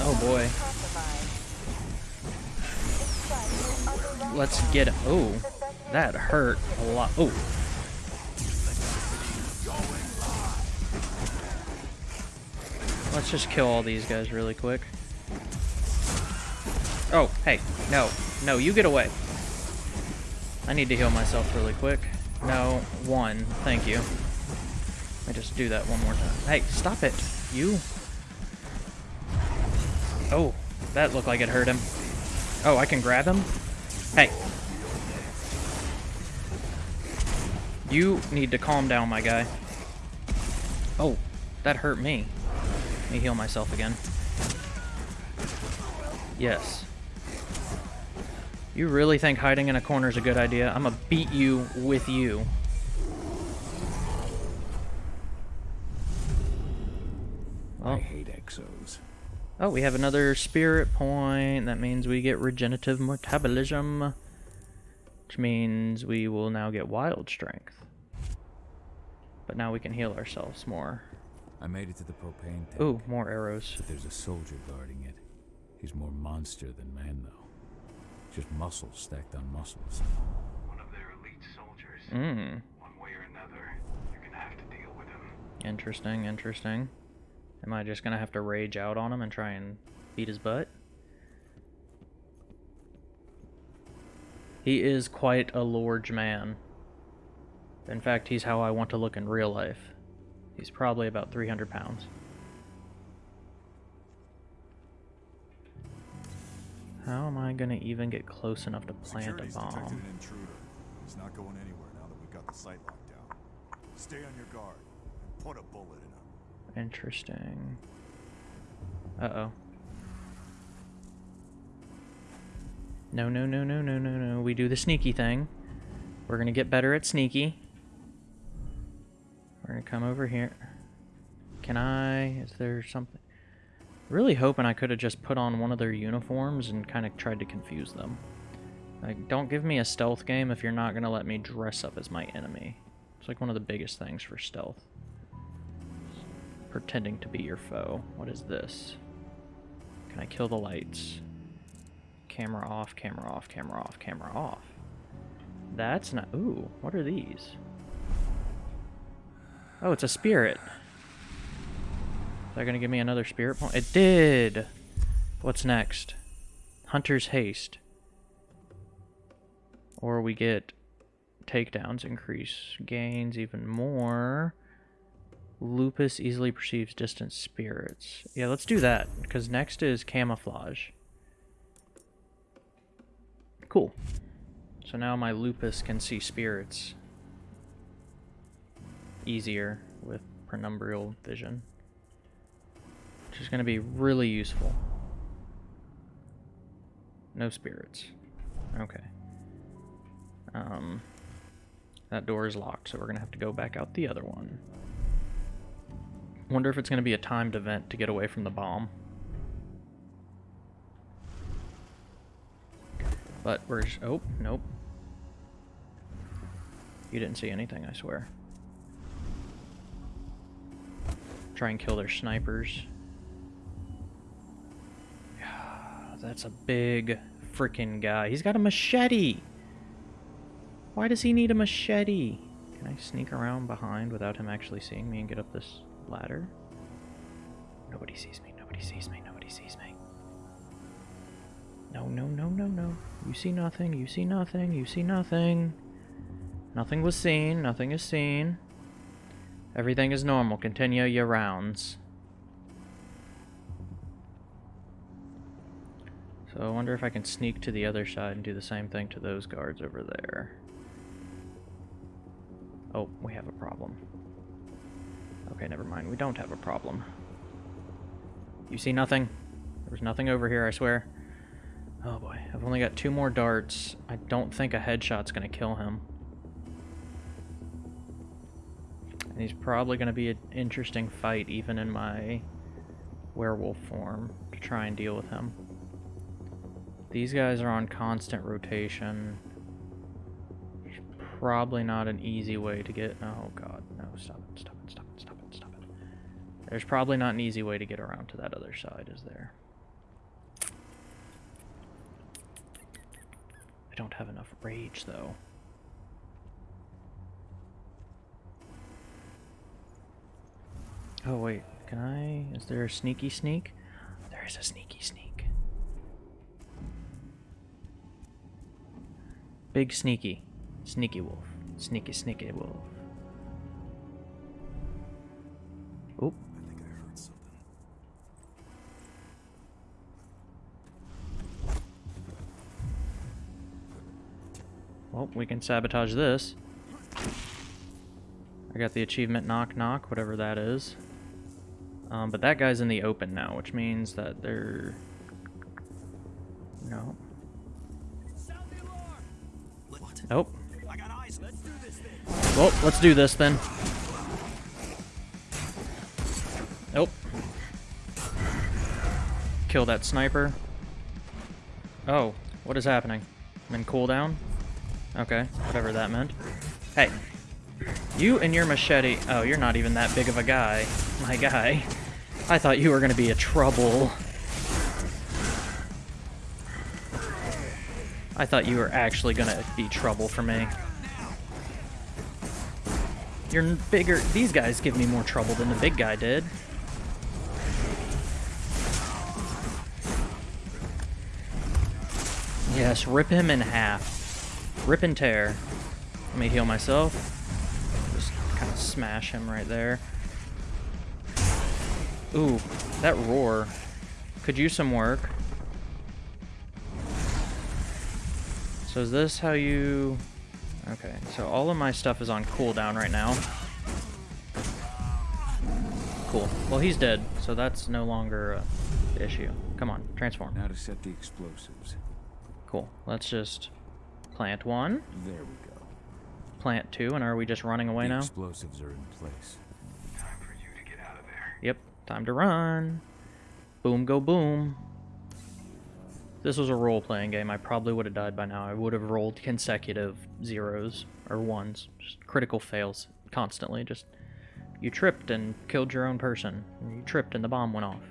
Oh boy. Let's get. Oh, that hurt a lot. Oh. Let's just kill all these guys really quick. Oh, hey. No. No, you get away. I need to heal myself really quick. No, one. Thank you. Let me just do that one more time. Hey, stop it. You. Oh, that looked like it hurt him. Oh, I can grab him? Hey. You need to calm down, my guy. Oh, that hurt me. Let me heal myself again. Yes. You really think hiding in a corner is a good idea? I'm gonna beat you with you. I hate exos. Oh, we have another spirit point. That means we get regenerative metabolism. Which means we will now get wild strength. But now we can heal ourselves more. I made it to the propane tank. Ooh, more arrows. But there's a soldier guarding it. He's more monster than man, though. Just muscles stacked on muscles. One of their elite soldiers. Mm. One way or another, you're gonna have to deal with him. Interesting, interesting. Am I just gonna have to rage out on him and try and beat his butt? He is quite a large man. In fact, he's how I want to look in real life. He's probably about 300 pounds. How am I gonna even get close enough to plant Security's a detected bomb? an intruder. He's not going anywhere now that we've got the site locked down. Stay on your guard and put a bullet in him. Interesting. Uh-oh. No, no, no, no, no, no, no. We do the sneaky thing. We're gonna get better at sneaky. We're gonna come over here. Can I? Is there something? Really hoping I could have just put on one of their uniforms and kind of tried to confuse them. Like, don't give me a stealth game if you're not gonna let me dress up as my enemy. It's like one of the biggest things for stealth pretending to be your foe. What is this? Can I kill the lights? Camera off, camera off, camera off, camera off. That's not... Ooh, what are these? Oh, it's a spirit. They're gonna give me another spirit point? It did! What's next? Hunter's Haste. Or we get takedowns increase gains even more. Lupus easily perceives distant spirits. Yeah, let's do that, because next is camouflage. Cool. So now my lupus can see spirits easier with penumbral vision. Which is going to be really useful. No spirits. Okay. Um, that door is locked, so we're going to have to go back out the other one. Wonder if it's going to be a timed event to get away from the bomb. But we're... Just, oh, nope. You didn't see anything, I swear. Try and kill their snipers. That's a big freaking guy. He's got a machete! Why does he need a machete? Can I sneak around behind without him actually seeing me and get up this ladder? Nobody sees me, nobody sees me, nobody sees me. No, no, no, no, no. You see nothing, you see nothing, you see nothing. Nothing was seen, nothing is seen. Everything is normal, continue your rounds. So I wonder if I can sneak to the other side and do the same thing to those guards over there. Oh, we have a problem. Okay, never mind. We don't have a problem. You see nothing? There's nothing over here, I swear. Oh boy, I've only got two more darts. I don't think a headshot's gonna kill him. And he's probably gonna be an interesting fight even in my werewolf form to try and deal with him. These guys are on constant rotation. Probably not an easy way to get... Oh god, no, stop it, stop it, stop it, stop it, stop it. There's probably not an easy way to get around to that other side, is there? I don't have enough rage, though. Oh, wait. Can I... Is there a sneaky sneak? There is a sneaky sneak. Big sneaky. Sneaky wolf. Sneaky, sneaky wolf. Oop. I think I heard something. Well, we can sabotage this. I got the achievement knock knock, whatever that is. Um, but that guy's in the open now, which means that they're... No. Nope. Well, let's do this then. Nope. Kill that sniper. Oh, what is happening? I'm in cooldown? Okay, whatever that meant. Hey, you and your machete. Oh, you're not even that big of a guy. My guy. I thought you were going to be a trouble. I thought you were actually going to be trouble for me. You're bigger. These guys give me more trouble than the big guy did. Yes, rip him in half. Rip and tear. Let me heal myself. Just kind of smash him right there. Ooh, that roar. Could use some work. So is this how you... Okay, so all of my stuff is on cooldown right now. Cool. Well, he's dead, so that's no longer a issue. Come on, transform. Now to set the explosives. Cool. Let's just plant one. There we go. Plant two, and are we just running away the now? explosives are in place. Time for you to get out of there. Yep, time to run. Boom, go boom. This was a role-playing game. I probably would have died by now. I would have rolled consecutive zeros or ones, just critical fails constantly. Just you tripped and killed your own person. You tripped and the bomb went off.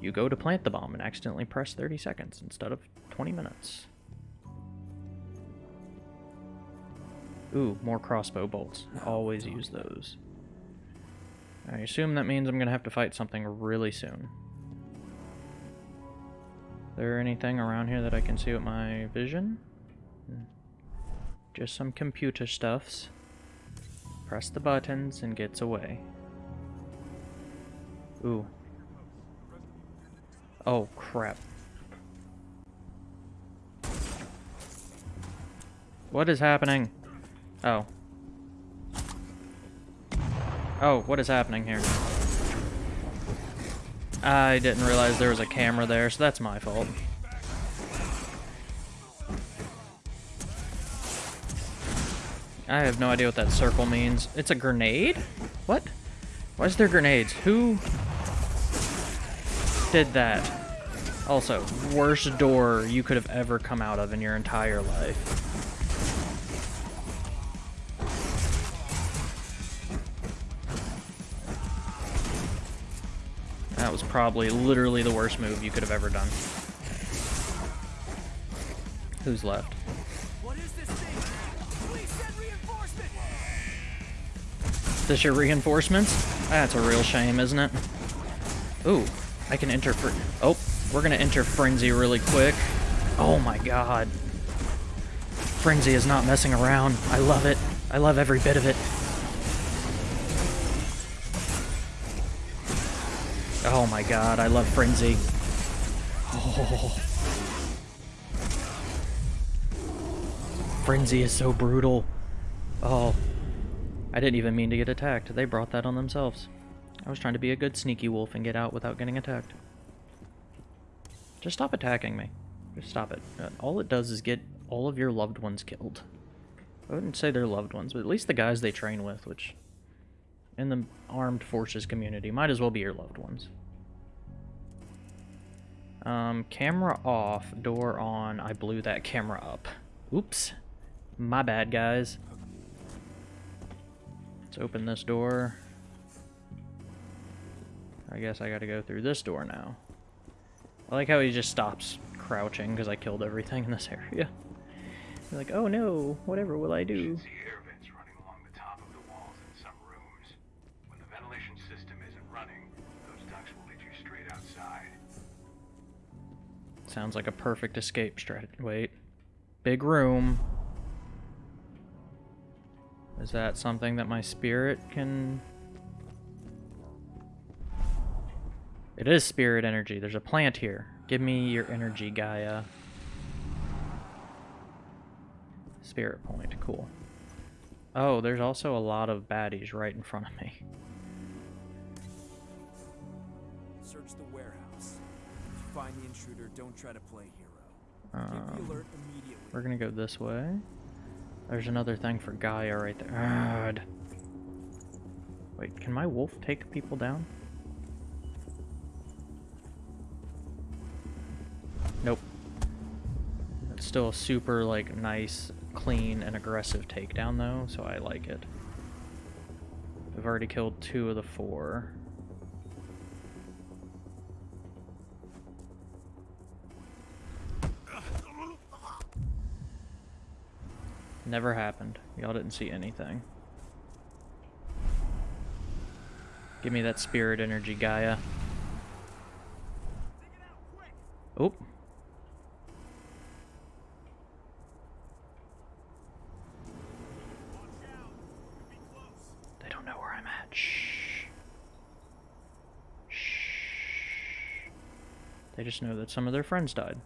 You go to plant the bomb and accidentally press 30 seconds instead of 20 minutes. Ooh, more crossbow bolts. Always use those. I assume that means I'm going to have to fight something really soon. There anything around here that I can see with my vision? Hmm. Just some computer stuffs. Press the buttons and gets away. Ooh. Oh, crap. What is happening? Oh. Oh, what is happening here? I didn't realize there was a camera there, so that's my fault. I have no idea what that circle means. It's a grenade? What? Why is there grenades? Who did that? Also, worst door you could have ever come out of in your entire life. Probably literally the worst move you could have ever done. Who's left? What is this thing? Please send reinforcements! This your reinforcements? That's a real shame, isn't it? Ooh, I can enter for. Oh, we're gonna enter Frenzy really quick. Oh my god. Frenzy is not messing around. I love it. I love every bit of it. Oh my god, I love Frenzy. Oh. Frenzy is so brutal. Oh. I didn't even mean to get attacked. They brought that on themselves. I was trying to be a good sneaky wolf and get out without getting attacked. Just stop attacking me. Just stop it. Uh, all it does is get all of your loved ones killed. I wouldn't say they're loved ones, but at least the guys they train with, which in the armed forces community might as well be your loved ones. Um, camera off, door on. I blew that camera up. Oops. My bad, guys. Let's open this door. I guess I gotta go through this door now. I like how he just stops crouching because I killed everything in this area. You're like, oh no, whatever will I do? Sounds like a perfect escape strategy. Wait. big room. Is that something that my spirit can... It is spirit energy. There's a plant here. Give me your energy, Gaia. Spirit point. Cool. Oh, there's also a lot of baddies right in front of me. Don't try to play hero. Um, alert immediately. we're gonna go this way. There's another thing for Gaia right there. God. Wait, can my wolf take people down? Nope. It's still a super, like, nice, clean, and aggressive takedown, though, so I like it. I've already killed two of the four. Never happened. Y'all didn't see anything. Give me that spirit energy, Gaia. Oop. They don't know where I'm at. Shh. Shh. They just know that some of their friends died.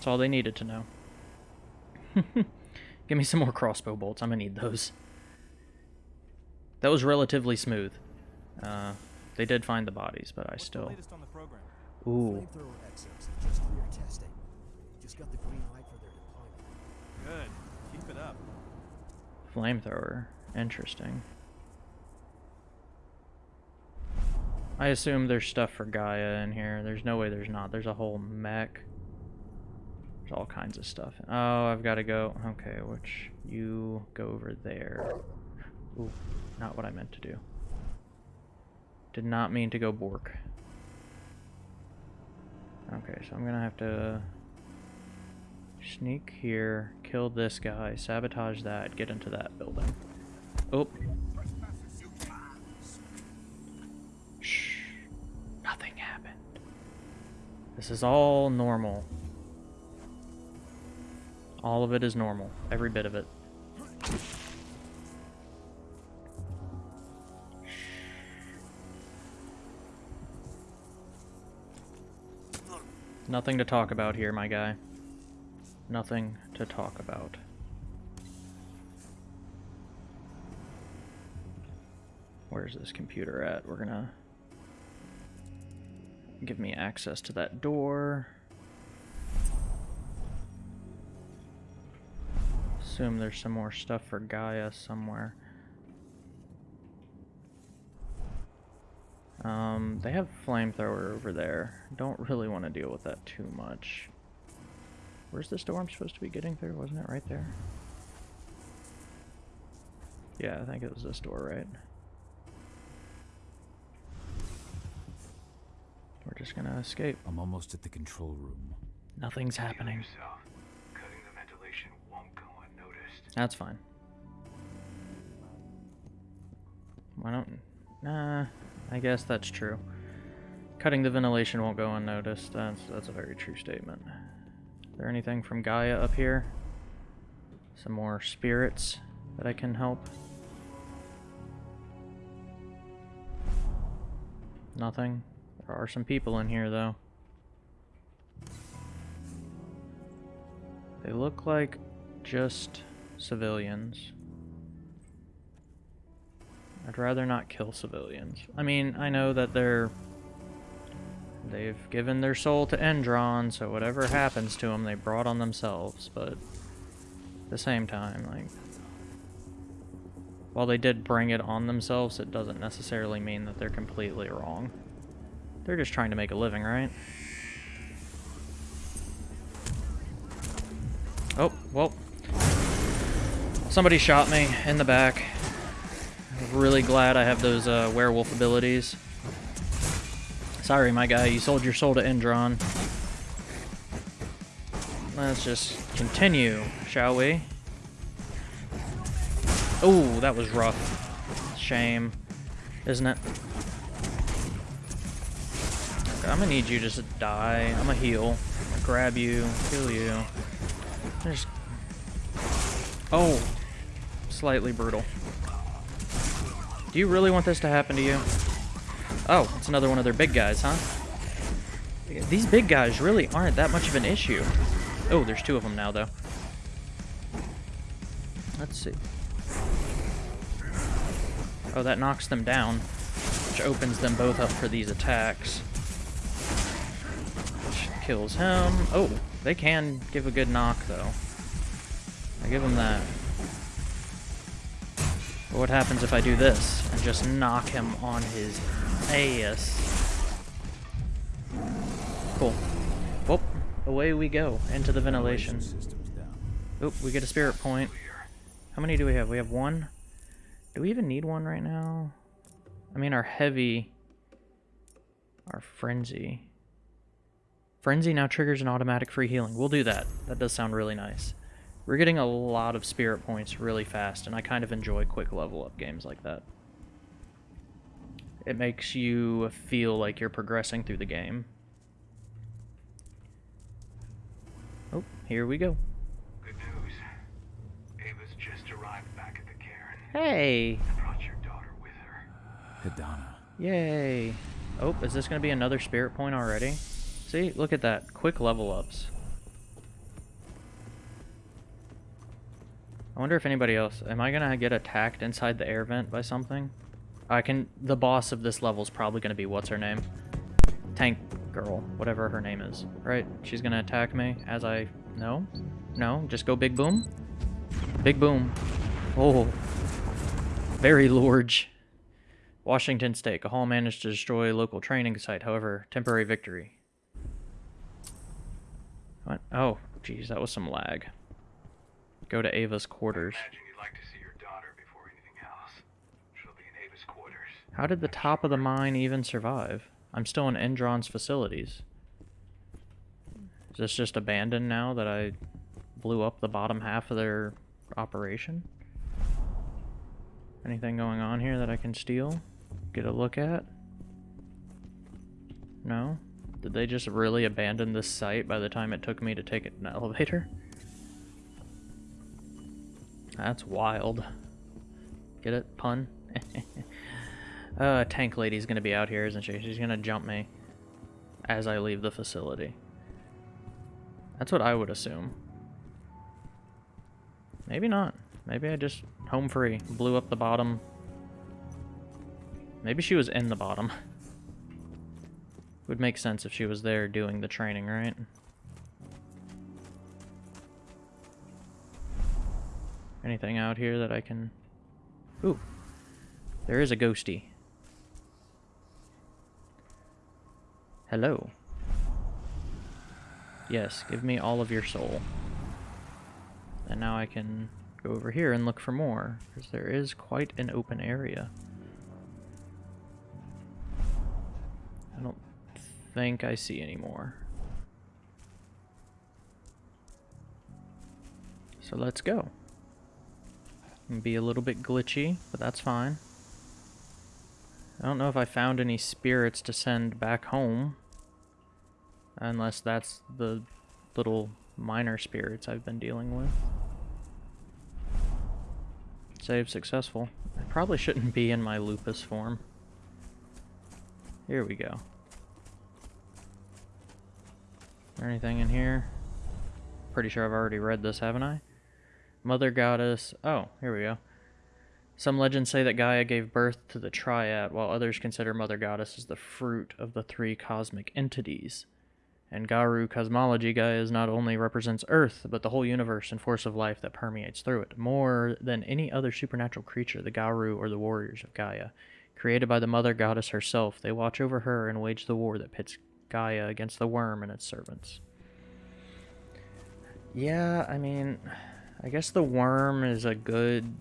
That's all they needed to know. Give me some more crossbow bolts. I'm gonna need those. That was relatively smooth. Uh, they did find the bodies, but I still. Ooh. Flamethrower exos have just cleared testing. Just got the green light for their deployment. Good. Keep it up. Flamethrower. Interesting. I assume there's stuff for Gaia in here. There's no way there's not. There's a whole mech. There's all kinds of stuff. Oh, I've got to go. Okay, which you go over there. Ooh, not what I meant to do. Did not mean to go Bork. Okay, so I'm gonna have to sneak here, kill this guy, sabotage that, get into that building. Oh. Shh. Nothing happened. This is all normal. All of it is normal. Every bit of it. Nothing to talk about here, my guy. Nothing to talk about. Where's this computer at? We're gonna give me access to that door. Assume there's some more stuff for Gaia somewhere. Um, they have flamethrower over there. Don't really want to deal with that too much. Where's this door I'm supposed to be getting through? Wasn't it right there? Yeah, I think it was this door, right? We're just gonna escape. I'm almost at the control room. Nothing's happening. Cutting the ventilation won't go unnoticed. That's fine. Why don't... Nah, I guess that's true. Cutting the ventilation won't go unnoticed. That's, that's a very true statement. Is there anything from Gaia up here? Some more spirits that I can help? Nothing? There are some people in here, though. They look like just civilians. I'd rather not kill civilians. I mean, I know that they're... They've given their soul to Endron, so whatever happens to them, they brought on themselves, but... At the same time, like... While they did bring it on themselves, it doesn't necessarily mean that they're completely wrong. They're just trying to make a living, right? Oh, well. Somebody shot me in the back. Really glad I have those uh, werewolf abilities. Sorry, my guy, you sold your soul to Endron. Let's just continue, shall we? Oh, that was rough. Shame, isn't it? I'm gonna need you just to die. I'm gonna heal. I'm gonna grab you, kill you. Just... Oh! Slightly brutal. Do you really want this to happen to you? Oh, it's another one of their big guys, huh? These big guys really aren't that much of an issue. Oh, there's two of them now, though. Let's see. Oh, that knocks them down, which opens them both up for these attacks. Which kills him. Oh, they can give a good knock, though. I give them that. But what happens if I do this and just knock him on his ass? Cool. Whoop. Away we go into the ventilation. Oop, we get a spirit point. How many do we have? We have one. Do we even need one right now? I mean, our heavy... Our frenzy. Frenzy now triggers an automatic free healing. We'll do that. That does sound really nice. We're getting a lot of spirit points really fast, and I kind of enjoy quick level up games like that. It makes you feel like you're progressing through the game. Oh, here we go. Good news. Ava's just arrived back at the caern. Hey! I brought your daughter with her. Hidana. Yay! Oh, is this going to be another spirit point already? See, look at that. Quick level ups. I wonder if anybody else... Am I going to get attacked inside the air vent by something? I can... The boss of this level is probably going to be... What's her name? Tank girl. Whatever her name is. Right? She's going to attack me as I... No? No? Just go big boom? Big boom. Oh. Very large. Washington State. Cahal managed to destroy local training site. However, temporary victory. What? Oh, geez, that was some lag. Go to Ava's quarters. Like quarters. How did the top of the mine even survive? I'm still in Endron's facilities. Is this just abandoned now that I blew up the bottom half of their operation? Anything going on here that I can steal? Get a look at? No? Did they just really abandon this site by the time it took me to take an elevator? That's wild. Get it? Pun? uh, Tank Lady's gonna be out here, isn't she? She's gonna jump me as I leave the facility. That's what I would assume. Maybe not. Maybe I just home free, blew up the bottom. Maybe she was in the bottom. Would make sense if she was there doing the training, right? Anything out here that I can... Ooh. There is a ghosty. Hello. Yes, give me all of your soul. And now I can go over here and look for more, because there is quite an open area. I don't think I see any more. So let's go. Be a little bit glitchy, but that's fine. I don't know if I found any spirits to send back home. Unless that's the little minor spirits I've been dealing with. Save successful. I probably shouldn't be in my lupus form. Here we go. anything in here? Pretty sure I've already read this, haven't I? Mother Goddess. Oh, here we go. Some legends say that Gaia gave birth to the Triad, while others consider Mother Goddess as the fruit of the three cosmic entities. In Garou cosmology, Gaia is not only represents Earth, but the whole universe and force of life that permeates through it. More than any other supernatural creature, the Garou are the warriors of Gaia. Created by the Mother Goddess herself, they watch over her and wage the war that pits Gaia against the worm and its servants. Yeah, I mean, I guess the worm is a good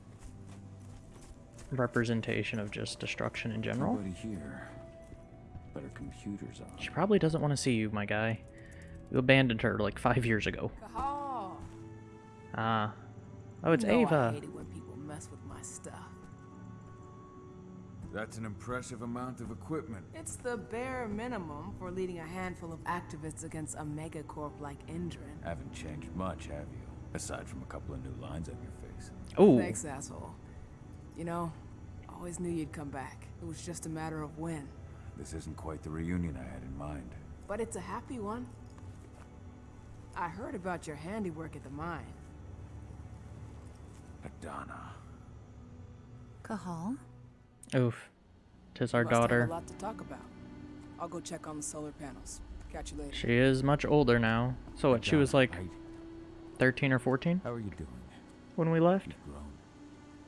representation of just destruction in general. Nobody here. But her computer's on. She probably doesn't want to see you, my guy. You abandoned her like five years ago. Ah. Oh, it's no, Ava. I hate it when people mess with my stuff. That's an impressive amount of equipment. It's the bare minimum for leading a handful of activists against a megacorp like Endron. Haven't changed much, have you? Aside from a couple of new lines on your face. Oh. Thanks, asshole. You know, always knew you'd come back. It was just a matter of when. This isn't quite the reunion I had in mind. But it's a happy one. I heard about your handiwork at the mine. Adana. Cahal? Oof. Tis our daughter. a lot to talk about. I'll go check on the solar panels. Catch you later. She is much older now. So what, she was like 13 or 14 How are you doing? when we left?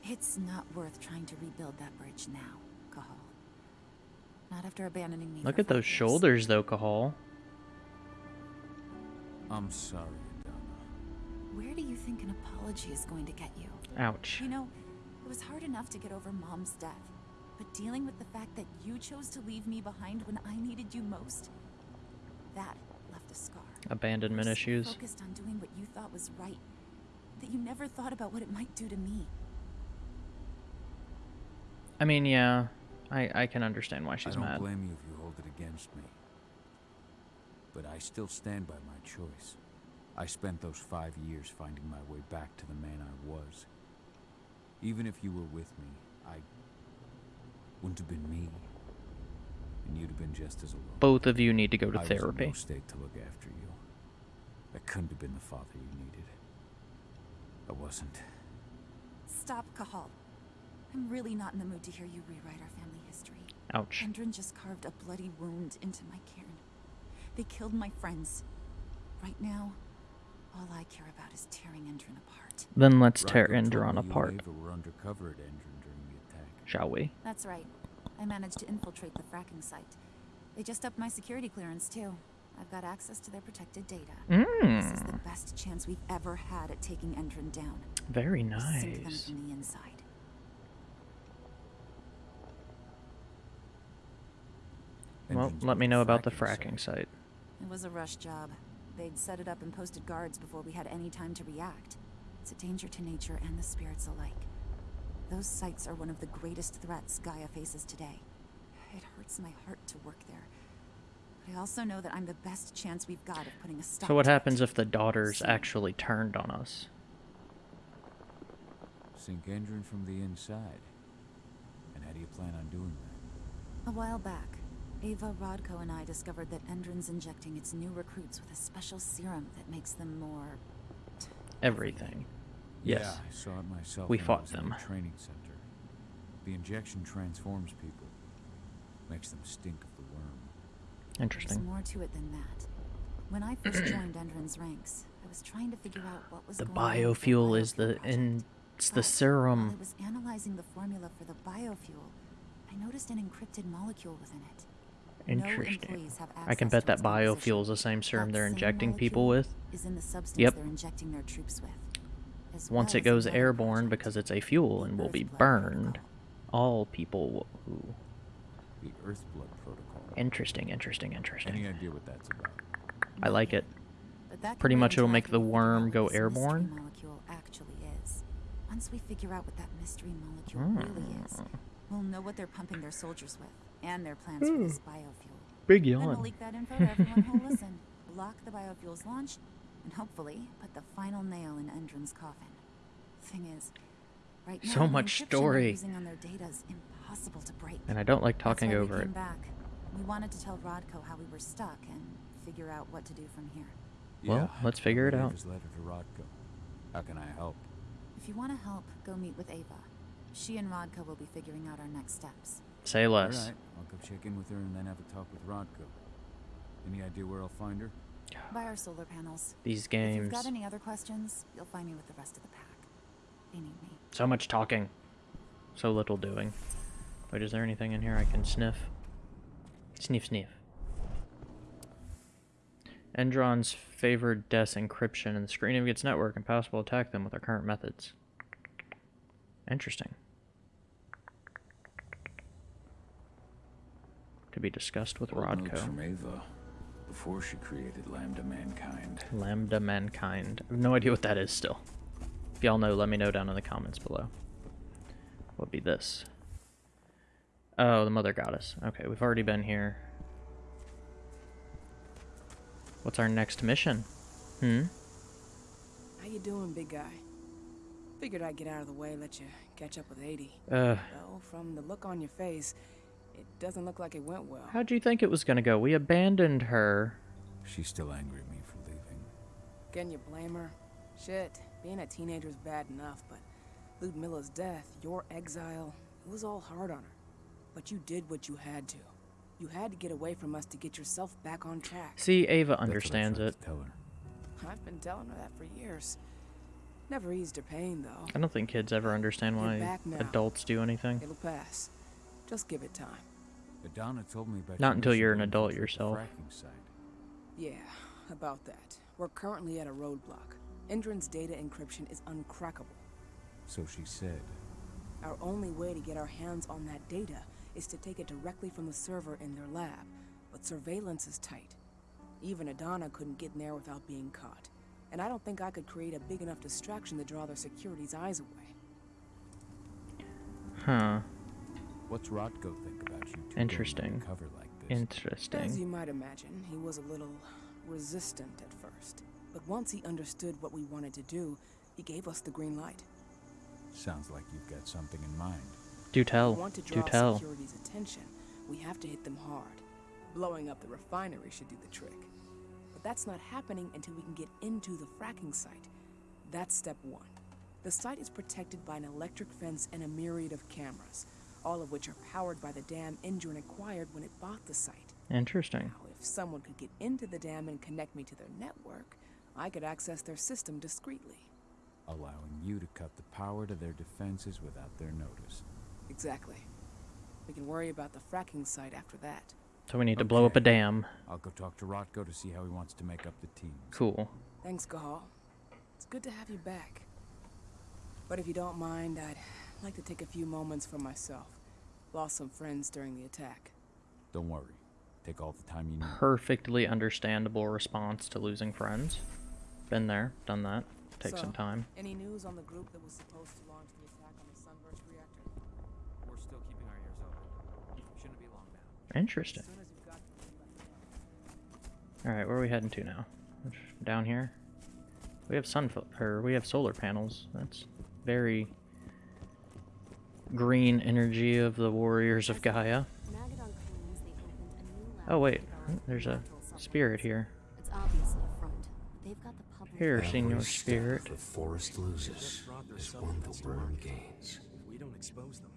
It's not worth trying to rebuild that bridge now, Cahal. Not after abandoning me Look at those years. shoulders though, Cahal. I'm sorry, Adana. Where do you think an apology is going to get you? Ouch. You know, it was hard enough to get over Mom's death. But dealing with the fact that you chose to leave me behind when I needed you most, that left a scar. Abandonment You were so issues. Focused on doing what you thought was right, that you never thought about what it might do to me. I mean, yeah. I, I can understand why she's mad. I don't mad. blame you if you hold it against me. But I still stand by my choice. I spent those five years finding my way back to the man I was. Even if you were with me, I wouldn't have been me. And you'd have been just as alone. Both of you need to go to I was in therapy. no state to look after you. I couldn't have been the father you needed. I wasn't. Stop, Cahal. I'm really not in the mood to hear you rewrite our family history. Ouch. Endron just carved a bloody wound into my caern. They killed my friends. Right now, all I care about is tearing Endron apart. Then let's tear Rocco Endron me you and apart, were undercover at Endron during the attack. shall we? That's right. I managed to infiltrate the fracking site. They just upped my security clearance, too. I've got access to their protected data. This is the Mm. best chance we've ever had at taking Endron down. Very We Sink them nice. from the inside. Well, let me know about the fracking fracking site. It was a rush job. They'd set it up and posted guards before we had any time to react. It's a danger to nature and the spirits alike. Those sites are one of the greatest threats Gaia faces today. It hurts my heart to work there. But I also know that I'm the best chance we've got of putting a stop So what happens if the daughters actually turned on us? Sink Endron from the inside. And how do you plan on doing that? A while back, Ava, Rodko, and I discovered that Endron's injecting its new recruits with a special serum that makes them more Everything. Yes. Yeah, I saw it myself. We fought them. the training center. The injection transforms people, makes them stink of the. There's more to it than that. When I first joined Endron's ranks, I was trying to figure out what was The going on with biofuel is the in it's the While I serum. was analyzing the formula for the biofuel, I noticed an encrypted molecule within it. Interesting. employees have I can bet that biofuel is the same serum That they're same injecting people with. Is in the substance Yep. they're injecting their troops with. as Once well it goes airborne because it's a fuel and will be burned, all people who. The Earthblood Protocol. Interesting, interesting, Any interesting. idea what that's about? I like it. But that can Pretty much it'll make the we figure out worm go airborne. molecule actually is. Once we figure out what that mystery molecule Hmm. really is, we'll know what they're pumping their soldiers with and their plans for this biofuel. Big Then we'll yawn. leak that info to everyone who'll listen, block the biofuel's launch, and hopefully put the final nail in Endron's coffin. Thing is, right now So much story. using on their data is impossible to break. And I don't like talking over it. back. We wanted to tell Rodko how we were stuck and figure out what to do from here. Well, let's figure it out. His letter to Rodko. How can I help? If you want to help, go meet with Ava. She and Rodko will be figuring out our next steps. Say less. All right, I'll go check in with her and then have a talk with Rodko. Any idea where I'll find her? By our solar panels. These games. If you've got any other questions, you'll find me with the rest of the pack. They need me. So much talking. So little doing. Wait, is there anything in here I can sniff? Sniff, sniff. Endron's favored deaths encryption and the screen of its network and possible attack them with our current methods. Interesting. To be discussed with Rodko. from Ava before she created Lambda Mankind. Lambda Mankind. I have no idea what that is still. If y'all know, let me know down in the comments below. What would be this? Oh, the mother goddess. Okay, we've already been here. What's our next mission? Hmm? How you doing, big guy? Figured I'd get out of the way, let you catch up with 80. Uh. Though, from the look on your face, it doesn't look like it went well. How'd you think it was gonna go? We abandoned her. She's still angry at me for leaving. Can you blame her? Shit, being a teenager's bad enough, but Ludmilla's death, your exile, it was all hard on her. But you did what you had to. You had to get away from us to get yourself back on track. See, Ava understands it. Tell her. I've been telling her that for years. Never eased her pain, though. I don't think kids ever understand why adults do anything. It'll pass. Just give it time. Adana told me about Not until you're an adult yourself. fracking site. Yeah, about that. We're currently at a roadblock. Endron's data encryption is uncrackable. So she said. Our only way to get our hands on that data is to take it directly from the server in their lab, but surveillance is tight. Even Adana couldn't get in there without being caught. And I don't think I could create a big enough distraction to draw their security's eyes away. Huh. What's Rodko think about you two going Interesting. undercover like this? As you might imagine, he was a little resistant at first. But once he understood what we wanted to do, he gave us the green light. Sounds like you've got something in mind. Do If tell. we want to Do draw tell. security's attention, we have to hit them hard. Blowing up the refinery should do the trick. But that's not happening until we can get into the fracking site. That's step one. The site is protected by an electric fence and a myriad of cameras, all of which are powered by the dam Endron acquired when it bought the site. Interesting. Now, if someone could get into the dam and connect me to their network, I could access their system discreetly. Allowing you to cut the power to their defenses without their notice. Exactly. We can worry about the fracking site after that. So we need to blow up a dam. I'll go talk to Rodko to see how he wants to make up the team. Cool. Thanks, Cahal. It's good to have you back. But if you don't mind, I'd like to take a few moments for myself. Lost some friends during the attack. Don't worry. Take all the time you need. Perfectly understandable response to losing friends. Been there, done that. Take So, some time. Any news on the group that was supposed to launch the attack on the Sunburst reactor? We're still keeping our ears open. Shouldn't be long now. Interesting. Alright, where are we heading to now? Down here? We have sun or we have solar panels. That's very green energy of the warriors of Gaia. Oh wait, there's a spirit here. It's a front. but They've got the public. Here, Senior Spirit. the forest loses is one the worm gains. If we don't expose them,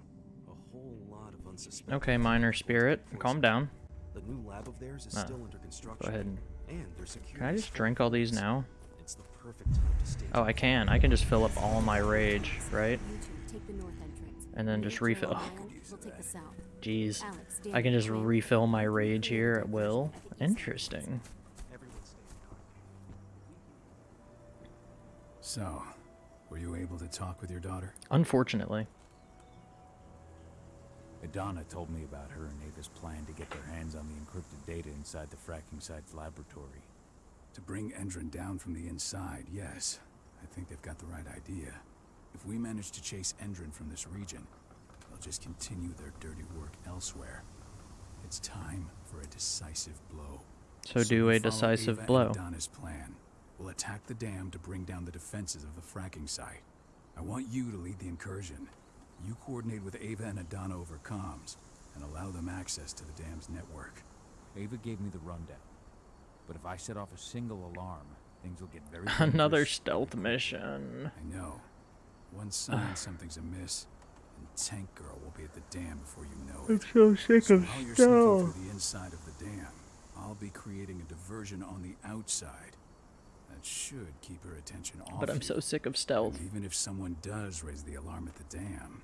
a whole lot of unsuspecting. Okay, Minor Spirit, calm down. The new lab of theirs is Ah, still under construction. Go ahead. and- And their security. Can I just drink all these now? It's the perfect time to stay. Oh, I can. I can just fill up all my rage, right? Take the north. And then just refill. Ryan, we'll take the south. Jeez. Alex, I can just refill my rage here at will. Interesting. So, were you able to talk with your daughter? Unfortunately. Adana told me about her and Ava's plan to get their hands on the encrypted data inside the fracking site's laboratory. To bring Endron down from the inside, yes. I think they've got the right idea. If we manage to chase Endron from this region, they'll just continue their dirty work elsewhere. It's time for a decisive blow. So do a decisive Ava blow. And Adana's plan. We'll attack the dam to bring down the defenses of the fracking site. I want you to lead the incursion. You coordinate with Ava and Adana over comms, and allow them access to the dam's network. Ava gave me the rundown. But if I set off a single alarm, things will get very Another stealth mission. I know. One sign something's amiss, and Tank Girl will be at the dam before you know it. I'm so sick of while you're sneaking stealth. through the inside of the dam, I'll be creating a diversion on the outside. That should keep her attention off But I'm you. so sick of stealth. And even if someone does raise the alarm at the dam,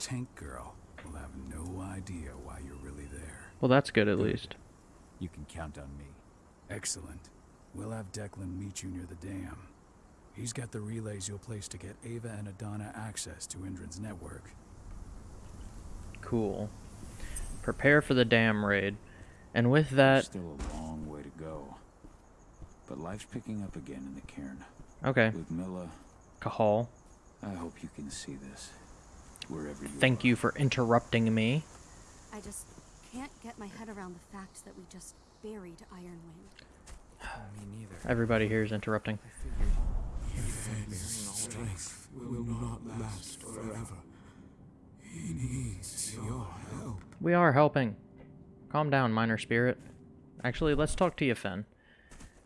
Tank Girl will have no idea why you're really there. Well, that's good at least. You can count on me. Excellent. We'll have Declan meet you near the dam. He's got the relays you'll place to get Ava and Adana access to Endron's network. Cool. Prepare for the dam raid. And with that, Still a long way to go. But life's picking up again in the caern. Okay. With Mila... Cahal, I hope you can see this. Wherever you thank you for interrupting me. I I just can't get my head around the fact that we just buried Ironwind. Me neither. Everybody here is interrupting. strength will not last forever. He needs your help. We are helping. Calm down, minor spirit. Actually, let's talk to you, Fen.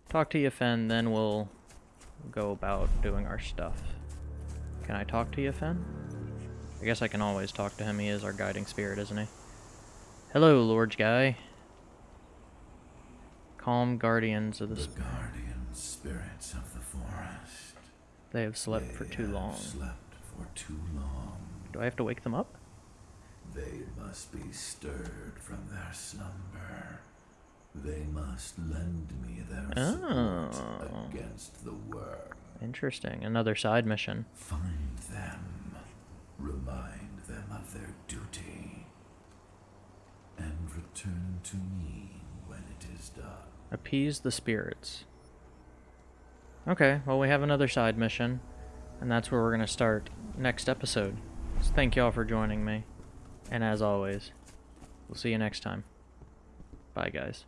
Talk to you, Fen, then we'll go about doing our stuff. Can I talk to you, Fen? I guess I can always talk to him. He is our guiding spirit, isn't he? Hello, Lord Guy. Calm guardians of the, The guardian spirits of the forest. They have slept for too long. Slept for too long. Do I have to wake them up? They must be stirred from their slumber. They must lend me their Oh. support against the worm. Interesting. Another side mission. Find them. Remind them of their duty. And return to me when it is done. Appease the spirits. Okay, well we have another side mission, and that's where we're going to start next episode. So thank y'all for joining me, and as always, we'll see you next time. Bye guys.